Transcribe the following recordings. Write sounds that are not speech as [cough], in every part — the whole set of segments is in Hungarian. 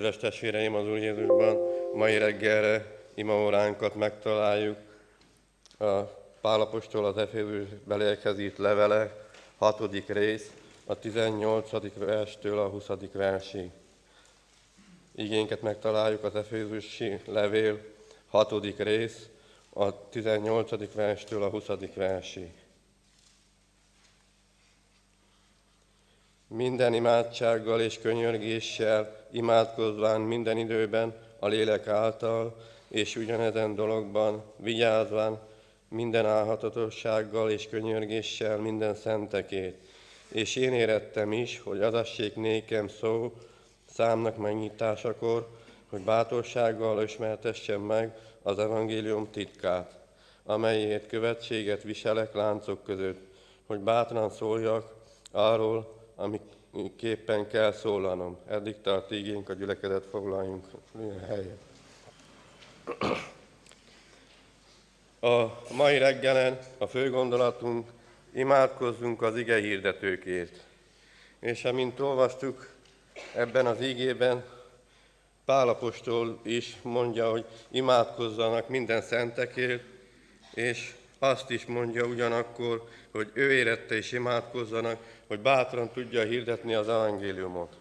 Kedves testvéreim az Úr Jézusban, mai reggelre imaóránkat megtaláljuk a Pálapostól az Efézus beliekhez levele, hatodik rész, a 18. verstől a 20. versig. Igénket megtaláljuk az Efézusi levél, hatodik rész, a 18. verstől a 20. versig. Minden imádsággal és könyörgéssel, imádkozván minden időben a lélek által, és ugyanezen dologban vigyázván minden álhatatossággal és könyörgéssel minden szentekét. És én érettem is, hogy adassék nékem szó számnak megnyitásakor, hogy bátorsággal ismertessem meg az evangélium titkát, amelyért követséget viselek láncok között, hogy bátran szóljak arról, amiképpen kell szólalnom. Eddig tart ígénk a gyülekezet foglaljunk helyet. A mai reggelen a fő gondolatunk, imádkozzunk az ige hirdetőkért. És amint olvastuk ebben az ígében, Pálapostól is mondja, hogy imádkozzanak minden szentekért, és azt is mondja ugyanakkor, hogy ő érette is imádkozzanak, hogy bátran tudja hirdetni az evangéliumot.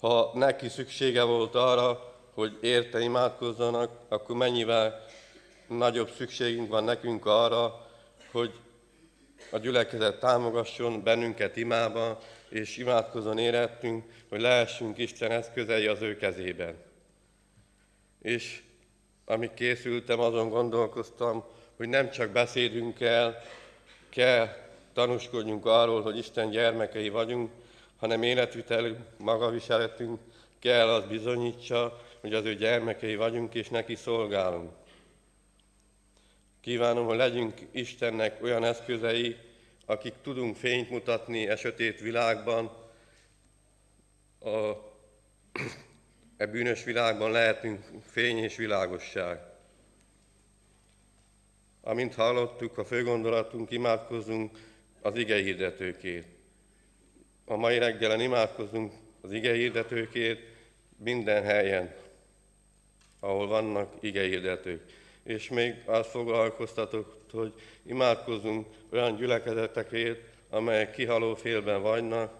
Ha neki szüksége volt arra, hogy érte imádkozzanak, akkor mennyivel nagyobb szükségünk van nekünk arra, hogy a gyülekezet támogasson bennünket imába, és imádkozon érettünk, hogy lehessünk Isten eszközei az ő kezében. És amíg készültem, azon gondolkoztam, hogy nem csak beszédünkkel kell tanúskodjunk arról, hogy Isten gyermekei vagyunk, hanem életvitelünk, magaviseletünk kell az bizonyítsa, hogy az ő gyermekei vagyunk, és neki szolgálunk. Kívánom, hogy legyünk Istennek olyan eszközei, akik tudunk fényt mutatni e sötét világban, a, e bűnös világban lehetünk fény és világosság. Amint hallottuk, a főgondolatunk, imádkozunk az ige hirdetőkért. A mai reggelen imádkozunk az ige hirdetőkért minden helyen, ahol vannak ige hirdetők. És még azt foglalkoztatok, hogy imádkozunk olyan gyülekezetekért, amelyek kihaló félben vannak,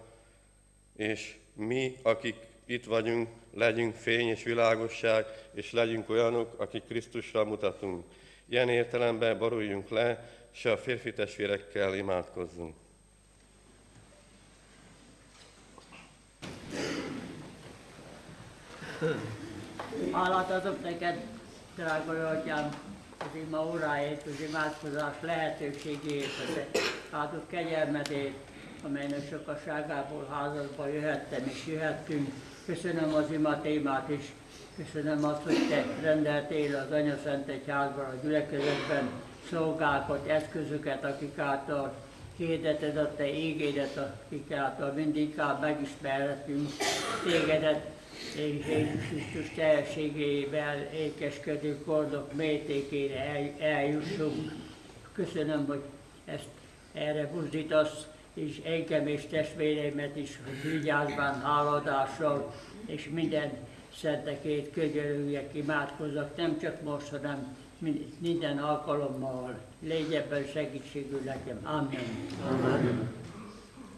és mi, akik itt vagyunk, legyünk fény és világosság, és legyünk olyanok, akik Krisztusra mutatunk. Ilyen értelemben boruljunk le, és a férfi testvérekkel imádkozzunk. Hálát adok neked, drága Atyám, az ima óráért, az imádkozás lehetőségét, az áldott kegyelmedét, amelynek sokaságából házadba jöhettem és jöhettünk. Köszönöm az ima témát is, köszönöm azt, hogy te rendeltél az Anya Szent Egyházban, a gyülekezetben szolgákat, eszközöket, akik által hirdeted a te égédet, akik által mindig megismerhetünk tégedet, Jézus Krisztus teljességével ékeskedő kordok mértékére el, eljussunk. Köszönöm, hogy ezt erre buzdítasz, és engem és testvéreimet is vigyázván, háladással, és minden szentekét könyörüljek, imádkozzak, nem csak most, hanem minden alkalommal. Légy ebben segítségül nekem. Amen. Amen.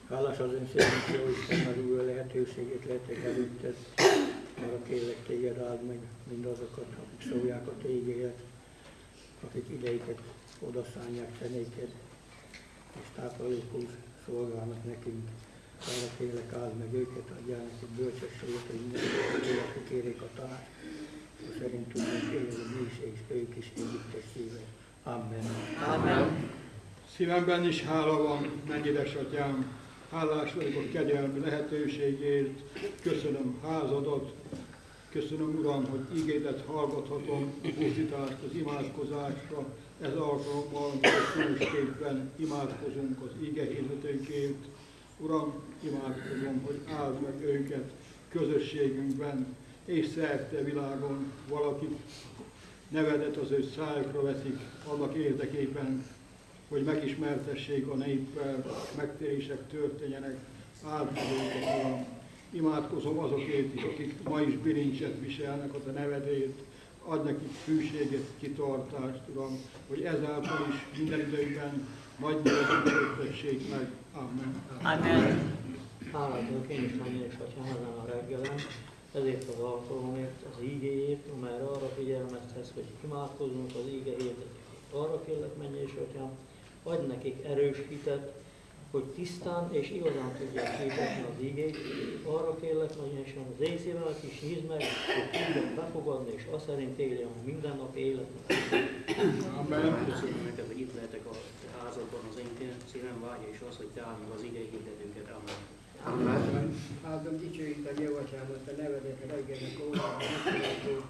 Hálás az ön szépen, hogy az új lehetőségét lettek előtted. Arra kérlek téged áld meg mindazokat, akik szólják a tégélet, akik ideiket odaszánják fenéked, és táplálékul szolgálnak nekünk. Arra kérlek áld meg őket, adjál nekik bölcsességet, hogy mindenki, akik kérik a tanács, hogy szerint tudunk élni mi is, és ők is együttes szíve. Amen. Amen. Szívemben is hála van, mennyides atyám, Hálás vagyok a kegyelmi lehetőségért, köszönöm házadat, köszönöm Uram, hogy ígédet hallgathatom, buzdítást az imádkozásra, ez alkalommal különösképpen imádkozunk az ige hirdetőkért. Uram, imádkozom, hogy áld meg őket közösségünkben, és szerte világon. Valakit nevedet az ő szájukra veszik annak érdekében, hogy megismertessék a néppel, megtérések történjenek, áld meg őket, Uram. Imádkozom azokért is, akik ma is bilincset viselnek a Te nevedét, adj nekik hűséget, kitartást, Uram, hogy ezáltal is minden időben nagy nevezetessék meg. Amen. Amen. Hálát adok én is és atyám ezen a reggelen, ezért az alkalomért, az ígéért, amelyre arra figyelmeztetsz, hogy imádkozzunk az értetőkért. Arra kérlek, menj és atyám, adj nekik erős hitet, hogy tisztán és igazán tudják hirdetni az igét. Arra kérlek, nagyon is az észével is nyisd meg, hogy tudják befogadni, és azt szerint éljen a mindennapi életet. Amen. Köszönöm neked, hogy itt lehetek a te házadban, az én szívem vágya, és az, hogy te állj meg az igei hirdetőket. Amen. Amen. Áldom dicsőítem jó atyámat, a nevedet reggelnek órában, hogy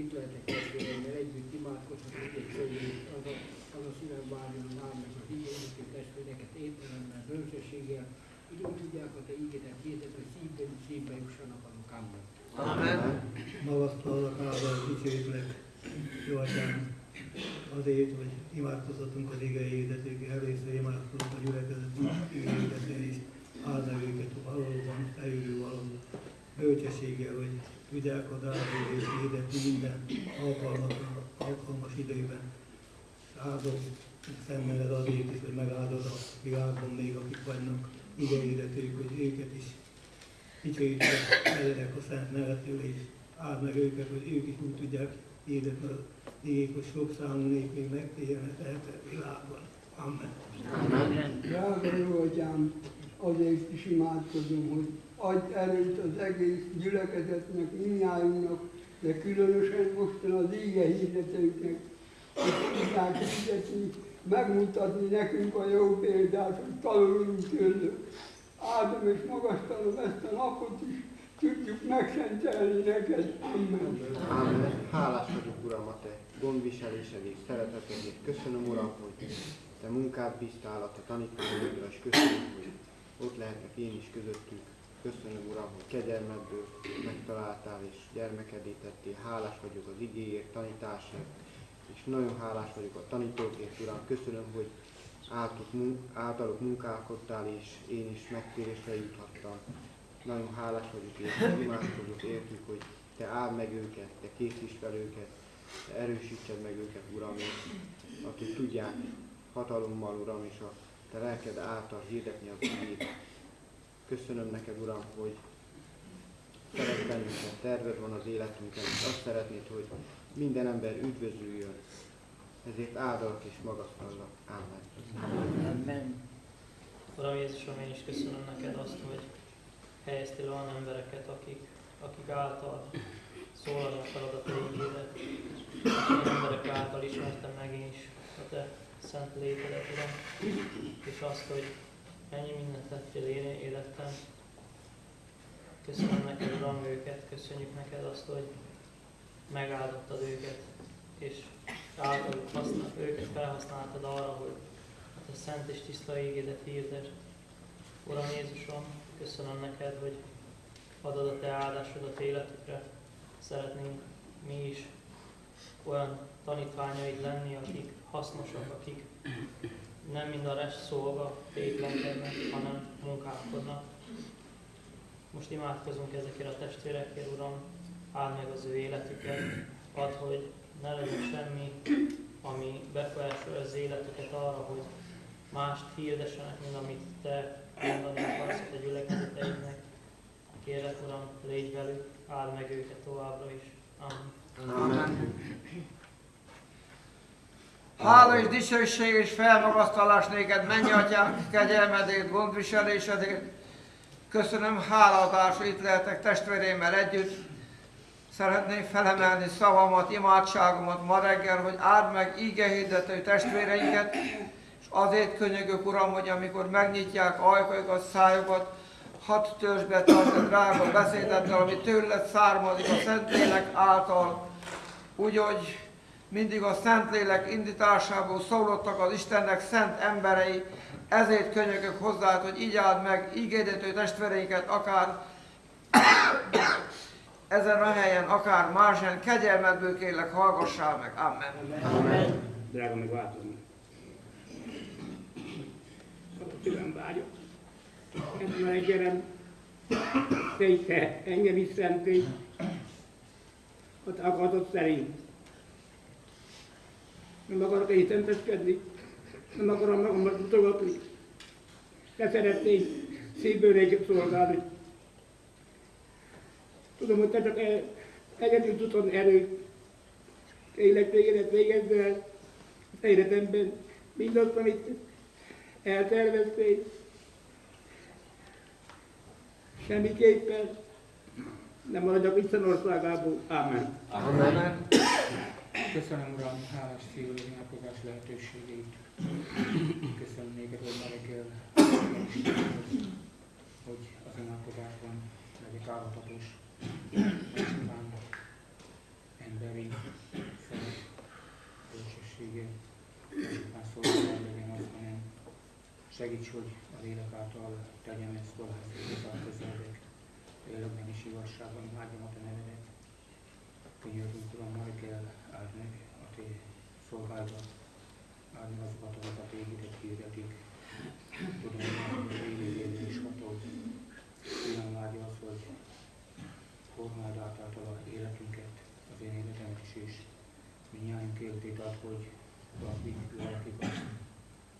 itt lehetek testvéremmel együtt imádkozhatunk, és hogy az az a szívem várjon, áld meg az igényítő testvéreket értelemmel, bölcsességgel, hogy úgy tudják a te ígédet hirdetni, hogy szívben, szívbe jussanak azok. Amen. Amen. Magasztalak, áldás, dicsőítlek, jó atyám, azért, hogy imádkozhatunk az ige hirdetők, először imádkozunk a gyülekezet hirdetők is, áld meg őket valóban, eljövő valóban, bölcsességgel, hogy tudják a drágóért hirdetni minden alkalmas, alkalmas időben. Áldom szemmeled azért is, hogy megáldod a világon még, akik vannak ige hirdetők, hogy őket is dicsőítve eledek a szent nevetől, és áld meg őket, hogy ők is úgy tudják hirdetni az igék, hogy sok számú nép még megtérjen a világban. Amen. Amen. Drága jó atyám, azért is imádkozom, hogy adj erőt az egész gyülekezetnek, minnyájunknak, de különösen mostan az íge hirdetőknek, hogy tudják hirdetni, megmutatni nekünk a jó példát, hogy tanulunk tőlük. Áldom és magasztalom ezt a napot is, tudjuk megszentelni neked. Amen. Amen. Hálás vagyok, Uram, a Te gondviselésedért, szeretetedért. Köszönöm, Uram, hogy Te munkát bíztál a Te tanítványaidra, és köszönöm, hogy ott lehetek én is közöttük. Köszönöm, Uram, hogy kegyelmedből megtaláltál, és gyermekedé tettél. Hálás vagyok az igéért, tanításért, és nagyon hálás vagyok a tanítókért, Uram. Köszönöm, hogy általuk, mun- általuk munkálkodtál, és én is megtérésre juthattam. Nagyon hálás vagyok, és imádkozok értük, hogy Te áld meg őket, Te készíts fel őket, Te erősítsed meg őket, Uram, és akik tudják hatalommal, Uram, és a Te lelked által hirdetni az igét. Köszönöm neked, Uram, hogy szeretsz bennünket, terved van az életünkben, és azt szeretnéd, hogy minden ember üdvözüljön. Ezért áldalak és magasztallak. Amen. Amen. Uram Jézusom, én is köszönöm neked azt, hogy helyeztél olyan embereket, akik, akik által szólani akarod a te ígédet. És emberek által ismertem meg én is a te szent létedet, Uram. És azt, hogy ennyi mindent tettél én életem. Köszönöm neked, Uram, őket, köszönjük neked azt, hogy megáldottad őket, és általuk használ, őket felhasználtad arra, hogy a te szent és tiszta ígédet hirdesd. Uram Jézusom, köszönöm neked, hogy adod a te áldásodat életükre. Szeretnénk mi is olyan tanítványaid lenni, akik hasznosak, akik nem mind a rest szolga tétlenkednek, hanem munkálkodnak. Most imádkozunk ezekért a testvérekért, Uram, áld meg az ő életüket, add, hogy ne legyen semmi, ami befolyásolja az életüket arra, hogy mást hirdessenek, mint amit Te mondani akarsz a Te gyülekezeteidnek. Kérlek, Uram, légy velük, áld meg őket továbbra is. Amen. Amen. Hála és dicsőség és felmagasztalás néked, mennyi atyánk, kegyelmedért, gondviselésedért. Köszönöm hálaadás, hogy itt lehetek testvérémmel együtt. Szeretném felemelni szavamat, imádságomat ma reggel, hogy áld meg ígehirdető testvéreinket, és azért könyörgök, Uram, hogy amikor megnyitják ajkaikat, szájukat, hadd törzs be a drága beszédeddel, ami tőled származik a Szentlélek által, úgy, hogy mindig a Szentlélek indításából szólottak az Istennek szent emberei, ezért könyörgök hozzá, hogy így áld meg ígédető testvéreinket, akár ezen a helyen, akár más helyen, kegyelmedből kérlek, hallgassál meg. Amen. Amen. Drága, meg változni. tőlem vágyott. Ezen a reggelen te engem is szentély, a te akarat szerint. Nem akarok én szenteskedni, nem akarom magamat mutogatni. Te szeretnék szívből egyet szolgálni. Tudom, hogy te csak el, egyedül tudod erőt. Tényleg tégedet végezd el az életemben mindazt, amit elterveztél. Semmiképpen nem maradjak Isten országából. Amen. Amen. Köszönöm, Uram, hálás szívű imádkozás lehetőségét. Köszönöm néked, hogy ma reggel hogy az imádkozásban legyek állapotos, emberi szeret, bölcsessége, csupán szolgálat legyen az, hanem segíts, hogy az élet által tegyem ezt valahogy hozzá közeledek, életben is igazságban imádjam a te nevedet. Könyörgünk, Uram, ma reggel áld meg a Te szolgálatban, áld meg azokat, akik a Tégedet hirdetik. Tudom, hogy élő is hatod. Tudom, vágya az, hogy formáld át által a életünket, az én életemet is, és mindjárt életét ad, hogy valakik, valakik azt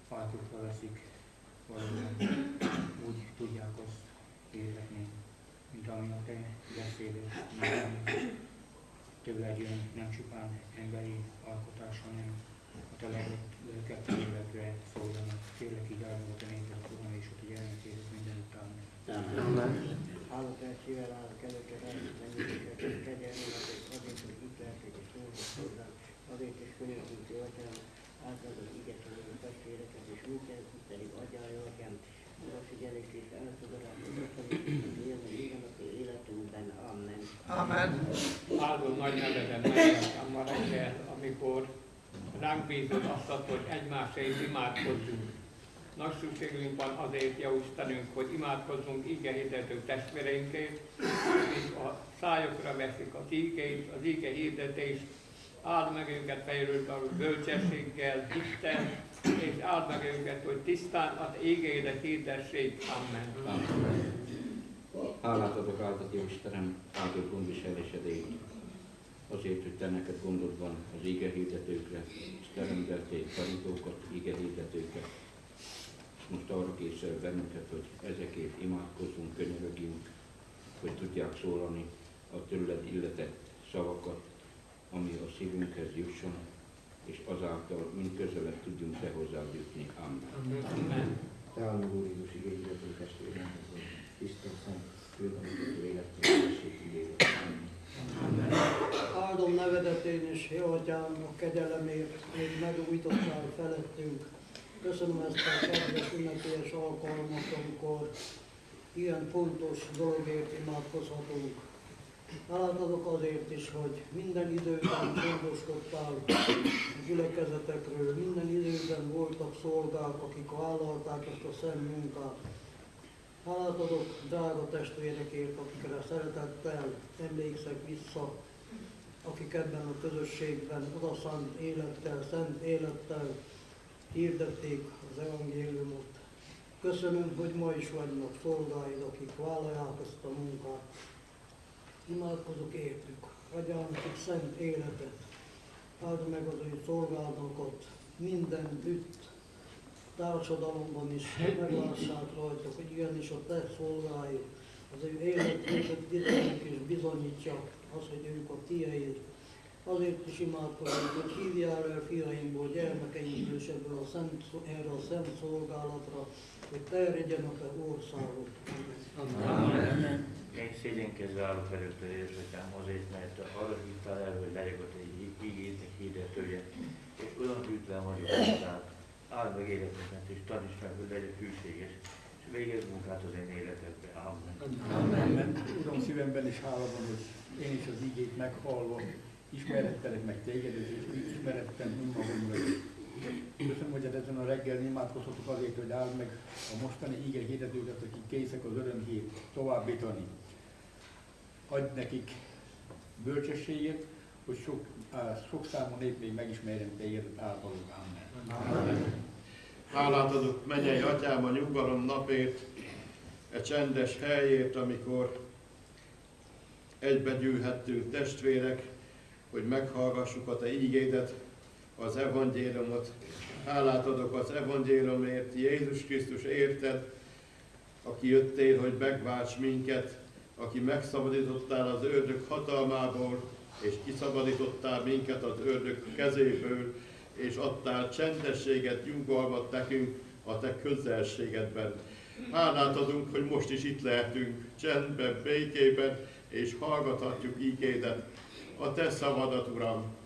áltukra veszik, valóban úgy tudják azt életni, mint ami a Te ami tőled jön, nem csupán emberi alkotás, hanem a te lelket életre szóljanak. Kérlek így áldom a te népet, Uram, és a te gyermekédet minden után. Hálott el szível áll a kezeket, elmenjéket, kegyelmenek, és azért, hogy itt lehetek és szólnak hozzá, azért is könyörgünk, jó atyám, igetlenül a testvéreket, és minket pedig adjál, atyám, a figyelést és elfogadás, hogy élni minden a életünkben. Amen. Amen. Áldom nagy neveden megjelntem ma reggel, amikor ránk bízod azt, hogy egymásért imádkozzunk. Nagy szükségünk van azért, Jó Istenünk, hogy imádkozzunk ígehirdető testvéreinkért, akik a szájokra veszik az ígét, az íge hirdetést, áld meg őket fejlődve a bölcsességgel, Isten, és áld meg őket, hogy tisztán az ígédet hirdessék. Amen. Hálát adok áldat, jó Istenem, áldott gondviselésedért. Azért, hogy te neked gondod van az ige hirdetőkre, és te rendeltél tanítókat, ige hirdetőket. Most arra készel bennünket, hogy ezekért imádkozzunk, könyörögjünk, hogy tudják szólani a tőled illetett szavakat, ami a szívünkhez jusson, és azáltal mind közelebb tudjunk te hozzád jutni. Amen. Amen. Te a Úr Jézus testvéremhez, hogy tiszta, szent, főtanító élettől Áldom nevedet én is, jó atyám, a kegyelemért, hogy megújítottál felettünk. Köszönöm ezt a kedves ünnepélyes alkalmat, amikor ilyen fontos dologért imádkozhatunk. Hálát azért is, hogy minden időben gondoskodtál a gyülekezetekről, minden időben voltak szolgák, akik vállalták ezt a szent munkát. Hálát adok drága testvérekért, akikre szeretettel emlékszek vissza, akik ebben a közösségben odaszánt élettel, szent élettel hirdették az evangéliumot. Köszönöm, hogy ma is vannak szolgáid, akik vállalják ezt a munkát. Imádkozok értük, adjál nekik szent életet, áld meg az ő szolgálatokat, minden ütt, társadalomban is meglássák rajta, hogy igenis a te szolgái, az ő életüket titoknak és bizonyítja az, hogy ők a tieid. Azért is imádkozunk, hogy hívjál el fiainkból, gyermekeinkből és ebből a szent, erre a szent szolgálatra, hogy terjedjen a te országot. Amen. Én szégyenkezve állok előtte érzékem azért, mert arra hívtál el, hogy legyek ott egy ígétek hirdetője, és olyan hűtlen vagyok hozzá. Áld meg életemet, és taníts meg, hogy legyek hűséges, és végezz munkát az én életedbe. Amen. Amen. Uram, szívemben is hála van, hogy én is az igét meghallva ismerettelek meg téged, és ismerettem önmagamra. Köszönöm, hogy ezen a reggel imádkozhatok azért, hogy áld meg a mostani ige hirdetőket, akik készek az örömhírt továbbítani. Adj nekik bölcsességet, hogy sok, sok számú nép még megismerjen téged általuk. Amen. Hálát adok mennyei atyám a nyugalom napért, e csendes helyért, amikor egybegyűlhettünk testvérek, hogy meghallgassuk a Te ígédet, az evangéliumot. Hálát adok az evangéliumért, Jézus Krisztus érted, aki jöttél, hogy megválts minket, aki megszabadítottál az ördög hatalmából, és kiszabadítottál minket az ördög kezéből, és adtál csendességet, nyugalmat nekünk a te közelségedben. Hálát adunk, hogy most is itt lehetünk, csendben, békében, és hallgathatjuk ígédet, a te szavadat, Uram.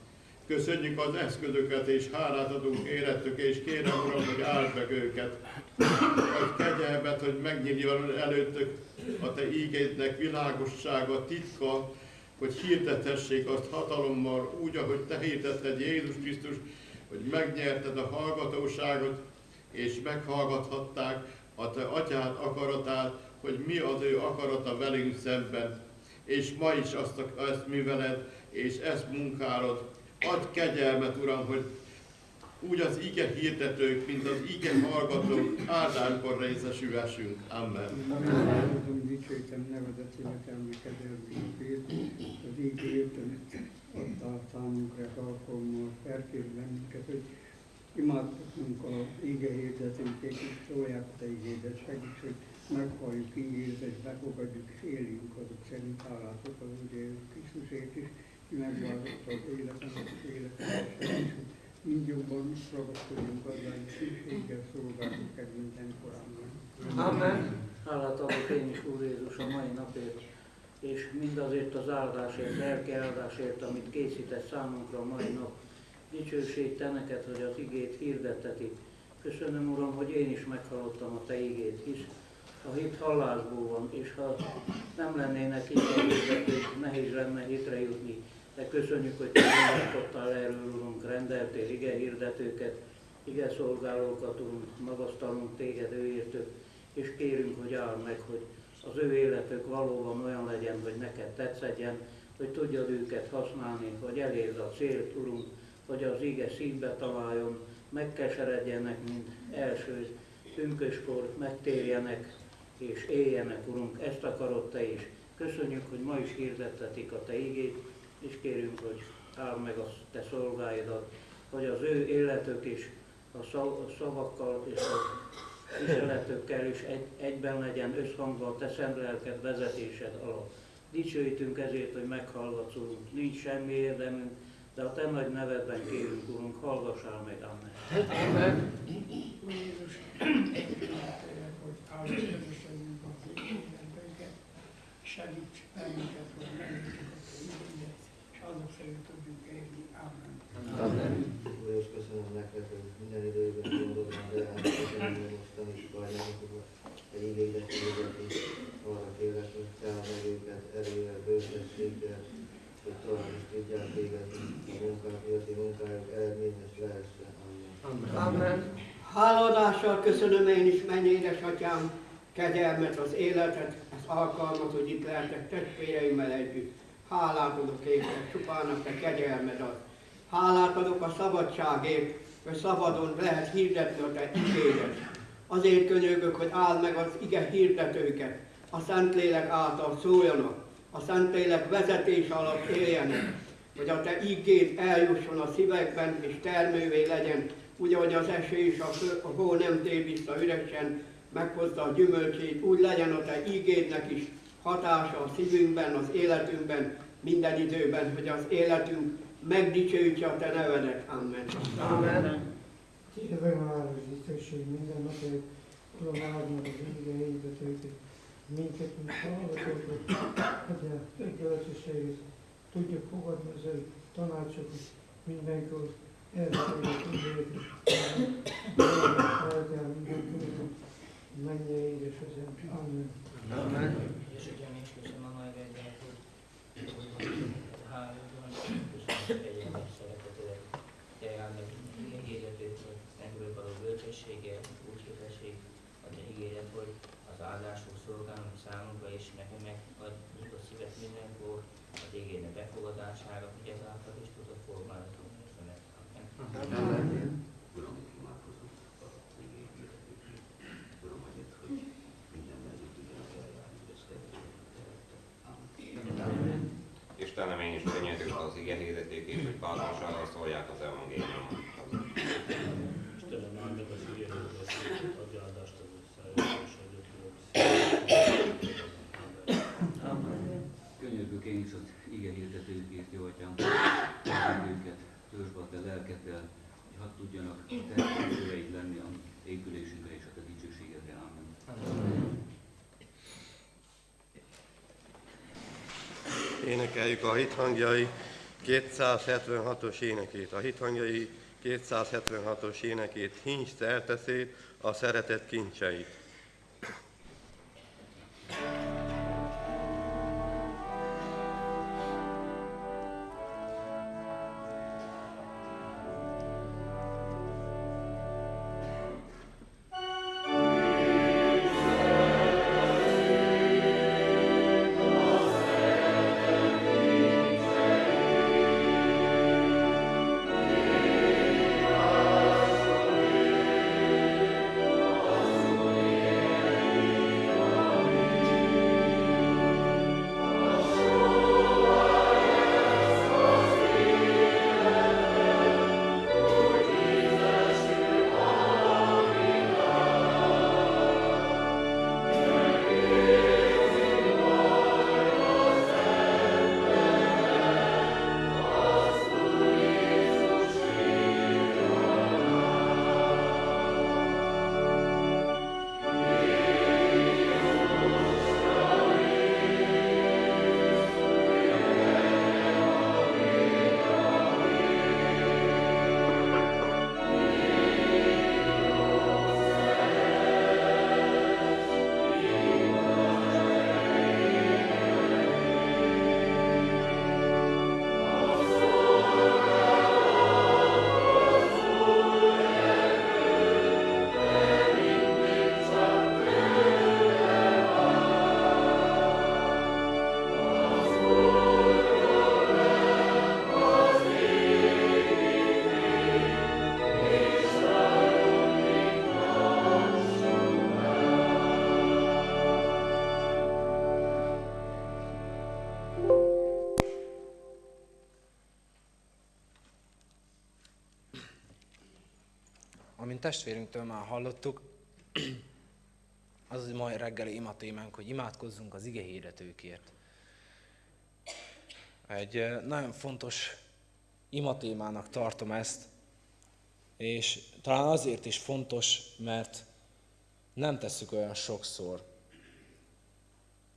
Köszönjük az eszközöket, és hálát adunk érettük, és kérem, Uram, hogy áld meg őket. Hogy kegyelmet, hogy megnyíljon előttük a te ígédnek világossága, titka, hogy hirdethessék azt hatalommal, úgy, ahogy te hirdetted Jézus Krisztus, hogy megnyerted a hallgatóságot, és meghallgathatták a te atyád akaratát, hogy mi az ő akarata velünk szemben. És ma is azt, ezt műveled, és ezt munkálod. Adj kegyelmet, Uram, hogy úgy az ige hirdetők, mint az ige hallgatók áldásban részesülhessünk. Amen. Áldom, dicsőítem nevedet, énekelni kedvelményét, az ígért, amit adtál számunkra alkalommal, felkérj bennünket, hogy imádkozunk a íge hirdetőkét, és szólják a te ígédet, segíts, hogy meghalljuk ígéret, és befogadjuk, és éljünk azok szerint hálátok az Úr Jézus Krisztusért is, megváltotta az életemet, az életemet, mind jobban ragaszkodjunk azzal, hogy szükséggel szolgálunk egy minden korában. Amen. Hálát adok én is, Úr Jézus, a mai napért, és mindazért az áldásért, lelki áldásért, amit készített számunkra a mai nap. Dicsőség te neked, hogy az igét hirdettetik. Köszönöm, Uram, hogy én is meghallottam a te igét, hisz a hit hallásból van, és ha nem lennének hirdetők, nehéz lenne hitre jutni. De köszönjük, hogy gondoskodtál erről, Urunk, rendeltél ige hirdetőket, ige szolgálókat, Urunk, magasztalunk téged őértük, és kérünk, hogy áld meg, hogy az ő életük valóban olyan legyen, hogy neked tetszedjen, hogy tudjad őket használni, hogy elérd a célt, Urunk, hogy az ige szívbe találjon, megkeseredjenek, mint első pünköskor, megtérjenek és éljenek, Urunk, ezt akarod Te is. Köszönjük, hogy ma is hirdettetik a Te igét, és kérünk, hogy áld meg a Te szolgáidat, hogy az ő életük is a szav- a szavakkal és a viseletükkel is egy, egyben legyen összhangban a Te szent lelked vezetésed alatt. Dicsőítünk ezért, hogy meghallgatsz. Nincs semmi érdemünk, de a Te nagy nevedben kérünk, Urunk, hallgassál meg, Amen. Amen. Úr Jézus, kérlek, hogy életünket, segíts bennünket, hogy megértjük a Te igényet, szerint tudjunk élni. Amen. Úr Jézus, köszönöm neked, hogy minden időben mondod már el, köszönöm, hogy mostan is bajnokok, egy igényet hirdetni, arra kérlek, hogy te meg őket erővel, bősességgel, hogy tovább is tudják végezni a munkát, életi munkájuk eredményes lehessen. Amen. Amen. Háladással köszönöm én is, mennyi édesatyám, kegyelmet, az életet, az alkalmat, hogy itt lehetek testvéreimmel együtt. Hálát adok érte, csupán a te kegyelmed ad. Hálát adok a szabadságért, hogy szabadon lehet hirdetni a te igédet. Azért könyörgök, hogy áld meg az ige hirdetőket, a Szentlélek által szóljanak, a Szentlélek vezetés alatt éljenek, hogy a te igéd eljusson a szívekben és termővé legyen, úgy, ahogy az eső és a, fő, a hó nem tér vissza üresen, meghozza a gyümölcsét, úgy legyen a te ígédnek is hatása a szívünkben, az életünkben, minden időben, hogy az életünk megdicsőítse a te nevedet. Amen. Amen. Kérve már az dicsőség minden napért, Uram, áld meg az ige hirdetőket, minket, mint hallgatókat, hogy a tökéletességet tudjuk fogadni az ő tanácsokat mindenkor, elfogadjuk tudjuk, eltel mindenkor, menje édesazám. Amen. Amen. És ugye mi is köszönöm a nagy egyet, hálóban, köszönöm egyébként szeretetőleg, tényleg meg ígéretét, hogy nekünk való bölcsessége, úgy képesség, a te hogy az áldások szolgálnak számunkra, és nekem megadjuk a szívet mindenkor, az ígéret befogadására, hogy ezáltal is tudod formálni. Amen. Amen. Uram, imádkozom. ige Pálassal szólják az evangéliumot. Istenem, áld meg az igényeket, adj áldást az összeállítás, adj Könyörgök én is az ige hirdetőkért, jó atyám, őket, törzs be a te lelkeddel, hogy hadd tudjanak te szüleid lenni a épülésünkre és a te dicsőségedre. Amen. Énekeljük a hithangjai 276-os énekét. A hithangjai 276-os énekét, hincs szerteszét, a szeretet kincseit. Amint testvérünktől már hallottuk, az az mai reggeli imatémánk, hogy imádkozzunk az ige hirdetőkért. Egy nagyon fontos imatémának tartom ezt, és talán azért is fontos, mert nem tesszük olyan sokszor.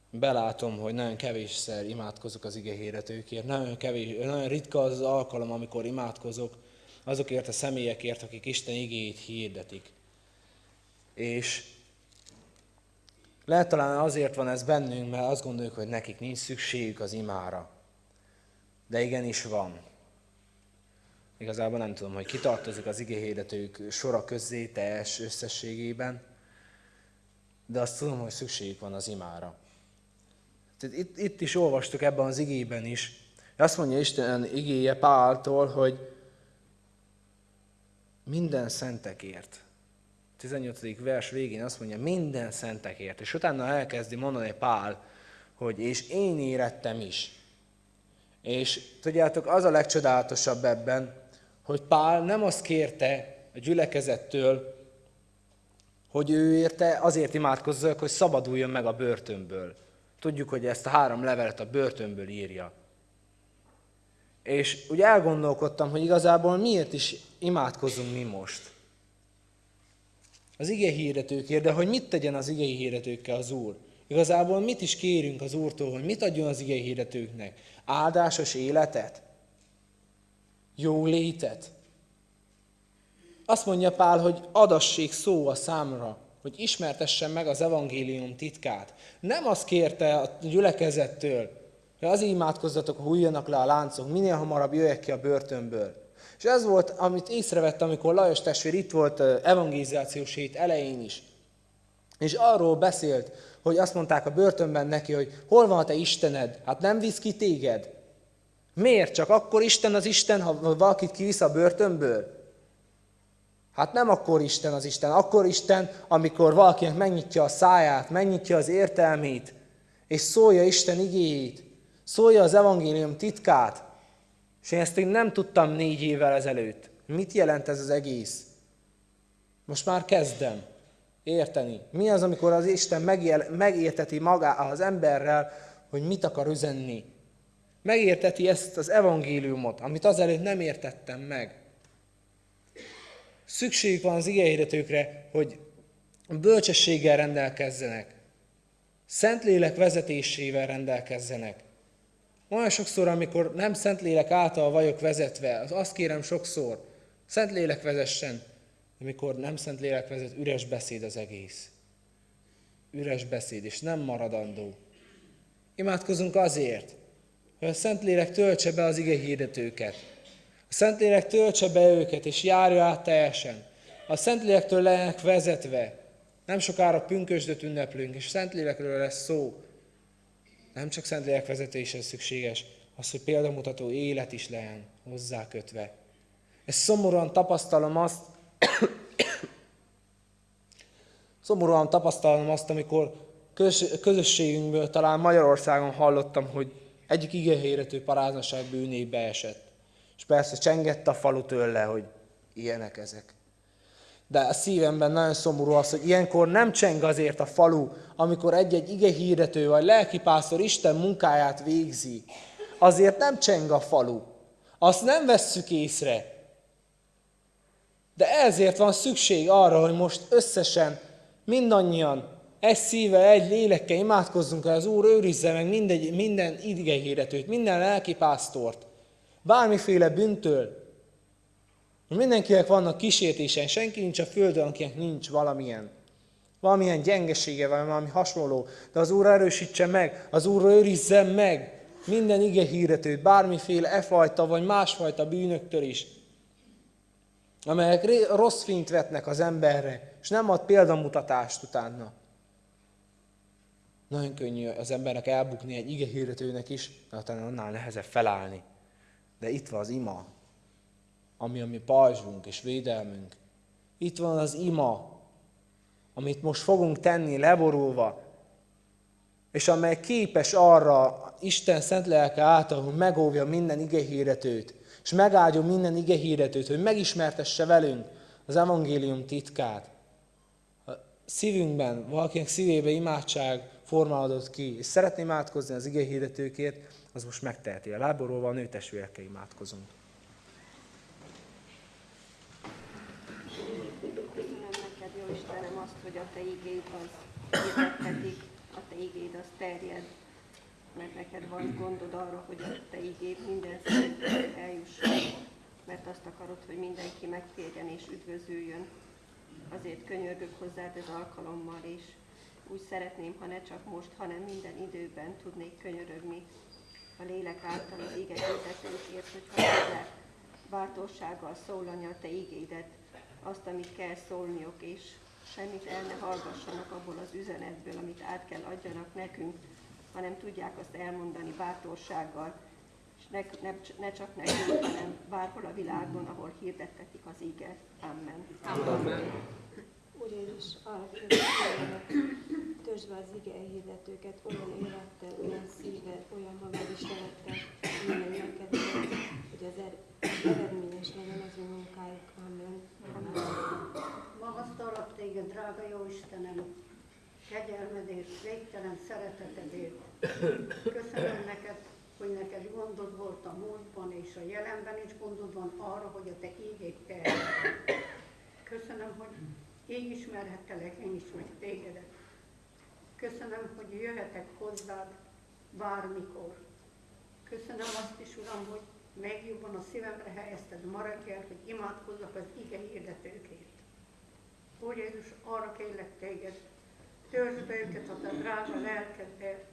Belátom, hogy nagyon kevésszer imádkozok az ige hirdetőkért, nagyon, kevés, nagyon ritka az, az alkalom, amikor imádkozok, azokért a személyekért, akik Isten igéjét hirdetik. És lehet talán azért van ez bennünk, mert azt gondoljuk, hogy nekik nincs szükségük az imára. De igenis van. Igazából nem tudom, hogy kitartozik az igéhirdetők sora közé teljes összességében, de azt tudom, hogy szükségük van az imára. Tehát itt, itt is olvastuk ebben az igében is. Azt mondja Isten igéje Páltól, hogy minden szentekért. 18. vers végén azt mondja, minden szentekért. És utána elkezdi mondani Pál, hogy és én érettem is. És tudjátok, az a legcsodálatosabb ebben, hogy Pál nem azt kérte a gyülekezettől, hogy ő érte azért imádkozzak, hogy szabaduljon meg a börtönből. Tudjuk, hogy ezt a három levelet a börtönből írja. És úgy elgondolkodtam, hogy igazából miért is imádkozunk mi most. Az ige hirdetőkért, de hogy mit tegyen az ige hirdetőkkel az Úr? Igazából mit is kérünk az Úrtól, hogy mit adjon az ige hirdetőknek? Áldásos életet? Jó létet? Azt mondja Pál, hogy adassék szó a számra, hogy ismertessen meg az evangélium titkát. Nem azt kérte a gyülekezettől, hogy azért imádkozzatok, hogy hújjanak le a láncok, minél hamarabb jöjjek ki a börtönből. És ez volt, amit észrevett, amikor Lajos testvér itt volt evangelizációs hét elején is. És arról beszélt, hogy azt mondták a börtönben neki, hogy hol van a te Istened? Hát nem visz ki téged. Miért? Csak akkor Isten az Isten, ha valakit kivisz a börtönből? Hát nem akkor Isten az Isten, akkor Isten, amikor valakinek megnyitja a száját, megnyitja az értelmét, és szólja Isten igéjét, szólja az evangélium titkát, És én ezt én nem tudtam négy évvel ezelőtt. Mit jelent ez az egész? Most már kezdem érteni. Mi az, amikor az Isten megjel, megérteti magá az emberrel, hogy mit akar üzenni. Megérteti ezt az evangéliumot, amit azelőtt nem értettem meg. Szükségük van az igehirdetőkre, hogy bölcsességgel rendelkezzenek. Szentlélek vezetésével rendelkezzenek. Olyan sokszor, amikor nem Szentlélek által vagyok vezetve, az azt kérem sokszor, Szentlélek vezessen, amikor nem Szentlélek vezet, üres beszéd az egész. Üres beszéd, és nem maradandó. Imádkozunk azért, hogy a Szentlélek töltse be az ige hirdetőket. A Szentlélek töltse be őket, és járja át teljesen. A Szentlélektől legyenek vezetve. Nem sokára pünkösdöt ünneplünk, és Szentlélekről lesz szó. Nem csak Szentlélek vezetése szükséges, az, hogy példamutató élet is legyen hozzá kötve. Ez szomorúan tapasztalom azt, [coughs] szomorúan tapasztalom azt, amikor közösségünkből talán Magyarországon hallottam, hogy egyik igéhérető paráznaság bűnébe esett. És persze csengett a falu tőle, hogy ilyenek ezek. De a szívemben nagyon szomorú az, hogy ilyenkor nem cseng azért a falu, amikor egy-egy ige hirdető vagy lelkipásztor Isten munkáját végzi. Azért nem cseng a falu. Azt nem vesszük észre. De ezért van szükség arra, hogy most összesen mindannyian egy szívvel, egy lélekkel imádkozzunk, hogy az Úr őrizze meg mindegy, minden igehirdetőt, minden lelkipásztort, bármiféle bűntől, Mindenkinek vannak kísértésen, senki nincs a földön, akinek nincs valamilyen, valamilyen gyengesége, vagy valami hasonló. De az Úr erősítse meg, az Úr őrizze meg minden ige hirdetőt, bármiféle e fajta vagy másfajta bűnöktől is, amelyek rossz fényt vetnek az emberre, és nem ad példamutatást utána. Nagyon könnyű az embernek elbukni egy ige hirdetőnek is, de utána annál nehezebb felállni. De itt van az ima, ami a mi pajzsunk és védelmünk. Itt van az ima, amit most fogunk tenni leborulva, és amely képes arra Isten szent lelke által, hogy megóvja minden igehíretőt, és megáldjon minden igehíretőt, hogy megismertesse velünk az evangélium titkát. A szívünkben, valakinek szívébe imádság formálódott ki, és szeretném imádkozni az igehíretőkért, az most megteheti. A láborulva a nőtestvérekkel imádkozunk. Hogy a Te igéd az hirdettetik, a Te igéd az terjed, mert neked van gondod arra, hogy a Te igéd minden eljusson, mert azt akarod, hogy mindenki megtérjen és üdvözüljön. Azért könyörgök hozzád ez alkalommal, és úgy szeretném, ha ne csak most, hanem minden időben tudnék könyörögni a lélek által az ige hirdetőkért, hogy ha bátorsággal szólani a Te igédet, azt, amit kell szólniok, és semmit el ne hallgassanak abból az üzenetből, amit át kell adjanak nekünk, hanem tudják azt elmondani bátorsággal, és ne, ne, ne csak nekünk, hanem bárhol a világon, ahol hirdettetik az ige. Amen. Amen. Úr Jézus, arra kérlek, törzsbe az ige hirdetőket olyan élettel, olyan szívvel, olyan magadistelettel, minden neked, hogy az er- eredményes legyen az ő munkájuk. Amen. Magasztalak téged, drága jó Istenem, kegyelmedért, végtelen szeretetedért. Köszönöm neked, hogy neked gondod volt a múltban és a jelenben is gondod van arra, hogy a te terjedj. Köszönöm, hogy így ismerhettelek én is meg tégedet. Köszönöm, hogy jöhetek hozzád bármikor. Köszönöm azt is, Uram, hogy megjobban a szívemre helyezted ma reggel, hogy imádkozzak az ige hirdetőkért. Úr Jézus, arra kérlek téged, törzsd be őket a te drága lelkedbe,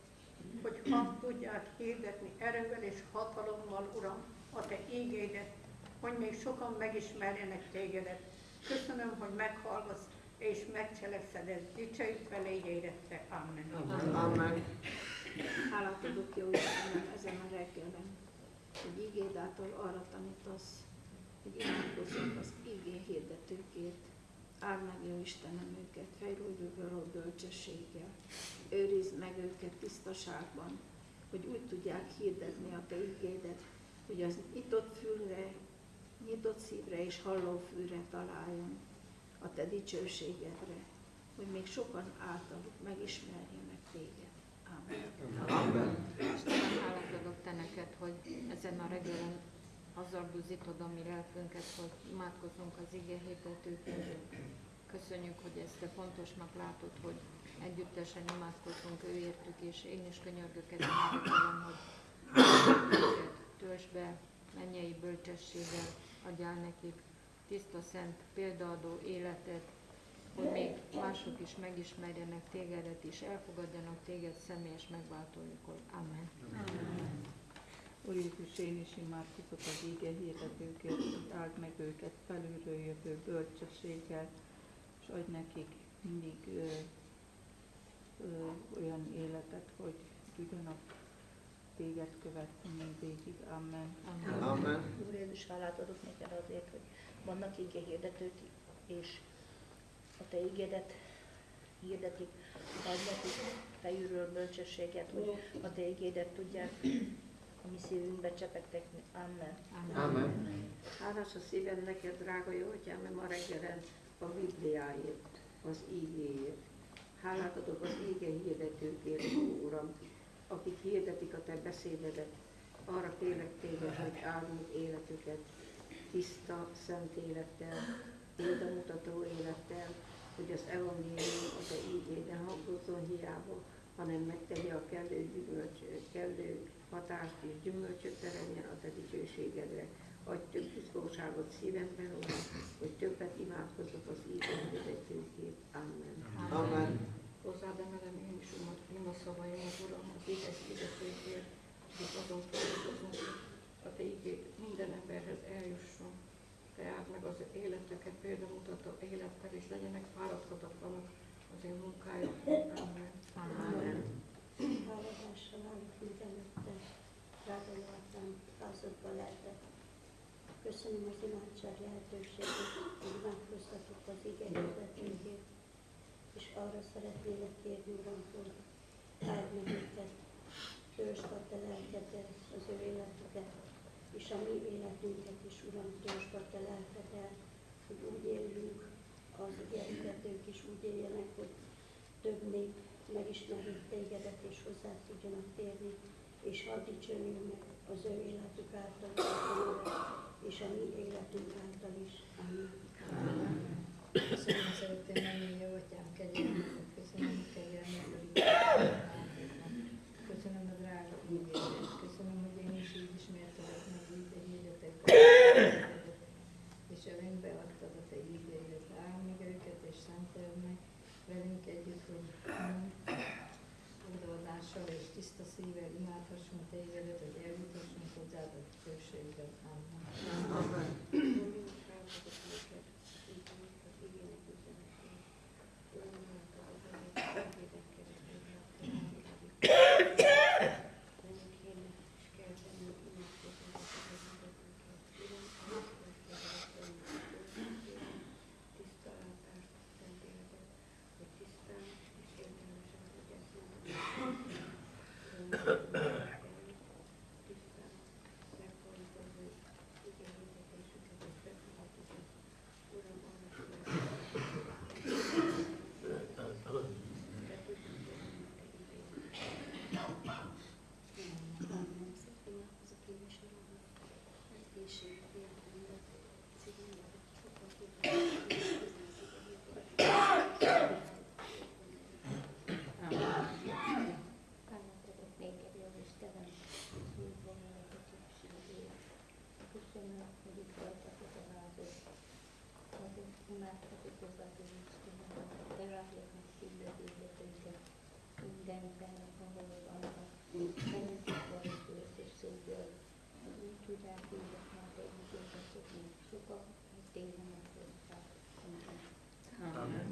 hogy ha tudják hirdetni erővel és hatalommal, Uram, a te ígédet, hogy még sokan megismerjenek tégedet. Köszönöm, hogy meghallgatsz és megcselekszed ezt. Dicsőítve légy érette. Amen. Amen. Amen. Hálát adok jó ezen a reggelen, hogy ígéd által arra tanítasz, hogy imádkozzunk az ígé hirdetőkért, áld meg, jó Istenem, őket fejlődőről bölcsességgel. Őrizd meg őket tisztaságban, hogy úgy tudják hirdetni a Te ígédet, hogy az nyitott fülre, nyitott szívre és halló fülre találjon a te dicsőségedre, hogy még sokan általuk megismerjenek téged. Amen. Istenem, hálát adok te neked, hogy ezen a reggelen azzal buzítod a mi lelkünket, hogy imádkozunk az ige hirdetőként. Köszönjük, hogy ezt te fontosnak látod, hogy együttesen imádkozunk őértük, és én is könyörgök ezen hogy töltsd be mennyei bölcsességgel, adjál nekik tiszta, szent, példaadó életet, hogy még mások is megismerjenek tégedet, és elfogadjanak téged személyes megváltójukon. Amen. Úr Jézus, én is imádkozok az íge hirdetőkért, hogy áld meg őket felülről jövő bölcsességgel, és adj nekik mindig ö, ö, olyan életet, hogy tudjanak téged követni mindvégig. Amen. Amen. Úr Jézus, hálát adok neked azért, hogy vannak ige hirdetők, és a te ígédet hirdetik, adj nekik fejülről bölcsességet, hogy a te ígédet tudják a mi szívünkbe csepegtetni. Amen. Amen. Hálás a szívem neked, drága jó atyám, ma reggelen a Bibliáért, az ígéért. Hálát adok az íge hirdetőkért, Uram, akik hirdetik a te beszédedet. Arra kérlek téged, hogy áldunk életüket tiszta, szent élettel, példamutató élettel, hogy az evangélium a te ígéden hangozzon hiába, hanem megtegye a kellő gyümölcs, kellő hatást és gyümölcsöt teremjen a te dicsőségedre. Adj több biztonságot szívemben, Uram, hogy többet imádkozok az ígéretünkért. Amen. Amen. Hozzád emelem én is umat, ima szavaimat, Uram, az édes hirdetőkért, és azon fordítozunk, a te ígét minden emberhez eljusson. Te áld meg az életeket, példamutató élettel, és legyenek fáradhatatlanok az én munkájuk. Amen. Amen. Háladással állok mindenütte, drága jó atyám, házadba lehetek. Köszönöm az imádság lehetőséget, hogy imádkoztatok az ige hirdetőnkért, és arra szeretnélek kérni, Uram, hogy áld meg őket, töltsd a te lelkedet, az ő életüket, és a mi életünket is, Uram, töltsd a te lelkeddel, hogy úgy éljünk, az igehirdetők is úgy éljenek, hogy több nép megismerjék tégedet, és hozzá tudjanak térni, és hadd dicsőjünk meg az ő életük által, és a mi életünk által is. Amen. Köszönöm szeretném menni, jó atyám, kegyelmet, köszönöm a kegyelmet, köszönöm a drága ígéret, köszönöm, hogy én is így ismertelek meg így a hirdetek, és velünk beadtad a te ígéret, áld őket és szenteld meg velünk együtt, hogy odaadással és tiszta szívvel imádhassunk tégedet, hogy eljutassunk hozzád a dicsőségben. Amen. Amen. Imádkozok néked, jó Istenem, minden életetőségért. Köszönöm, hogy itt voltatok a házat. Azért imádkozok hozzátok, Istenem, hogy te rájak meg szívbe hirdetőket mindenben, ahol vannak. Bennetük van bőrt és szégyel, hogy úgy tudják hirdetni a te ígéretet, hogy sokan tényleg hozzá. Amen.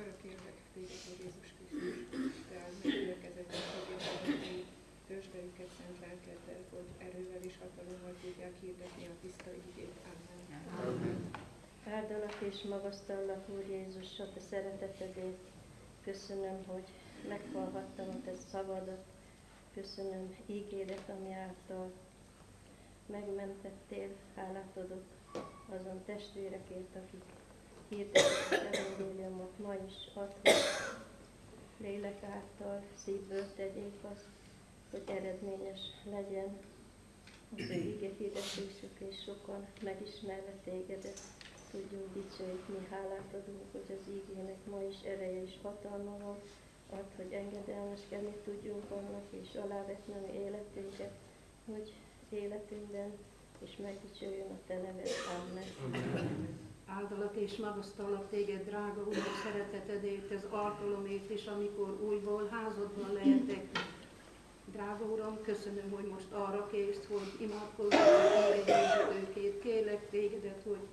Örök érdek Jézus Krisztus, te gyülekezetet, hogy érdekedik, töltsd be őket szent lelkeddel, hogy erővel és hatalommal tudják hirdetni a tiszta igét. Amen. Amen. Áldalak és magasztallak, Úr Jézus, a te szeretetedért. Köszönöm, hogy meghallgattam a te szavadat. Köszönöm ígéret, ami által megmentettél, hálát adok azon testvérekért, akik hirdetik evangéliumot ma is, add, hogy lélek által szívből tegyék azt, hogy eredményes legyen az ő ige hirdetésük, és sokan megismerve tégedet tudjunk dicsőítni, hálát adunk, hogy az ígének ma is ereje és hatalma van, add, hogy engedelmeskedni tudjunk annak, és alávetni életünket, hogy életünkben és megdicsőjön a Te neved. Amen. Áldalak és magasztalak téged, drága Uram, szeretetedért, ez alkalomért is, amikor újból házadban lehetek. Drága Uram, köszönöm, hogy most arra kész, hogy imádkozzak a őket. Kérlek tégedet, hogy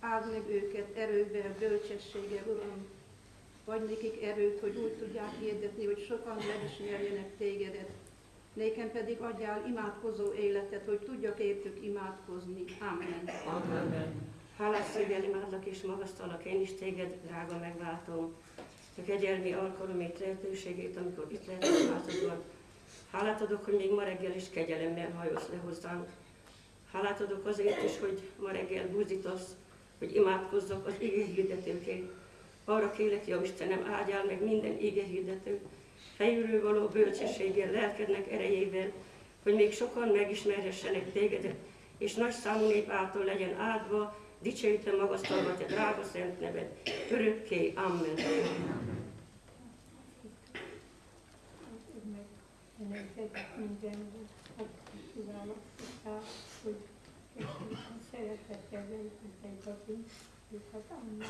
áld meg őket erővel, bölcsességgel, Uram. Vagy nekik erőt, hogy úgy tudják hirdetni, hogy sokan megismerjenek tégedet. Nékem pedig adjál imádkozó életet, hogy tudjak értük imádkozni. Amen. Amen. Hálás szívvel imádlak és magasztalak én is téged, drága megváltom. A kegyelmi alkalomét, lehetőségét, amikor itt lehetek házadban. Hálát adok, hogy még ma reggel is kegyelemmel hajolsz le hozzánk. Hálát adok azért is, hogy ma reggel buzdítasz, hogy imádkozzak az ige hirdetőkért. Arra kérlek, jó Istenem, áldjál meg minden ige hirdető, fejülről való bölcsességgel, lelkednek erejével, hogy még sokan megismerhessenek tégedet, és nagy számú nép által legyen áldva, dicsőítem magasztalva te drága szent neved, örökké, amen. Neked minden kívánok, hogy szeretettel vezetett őket, amen.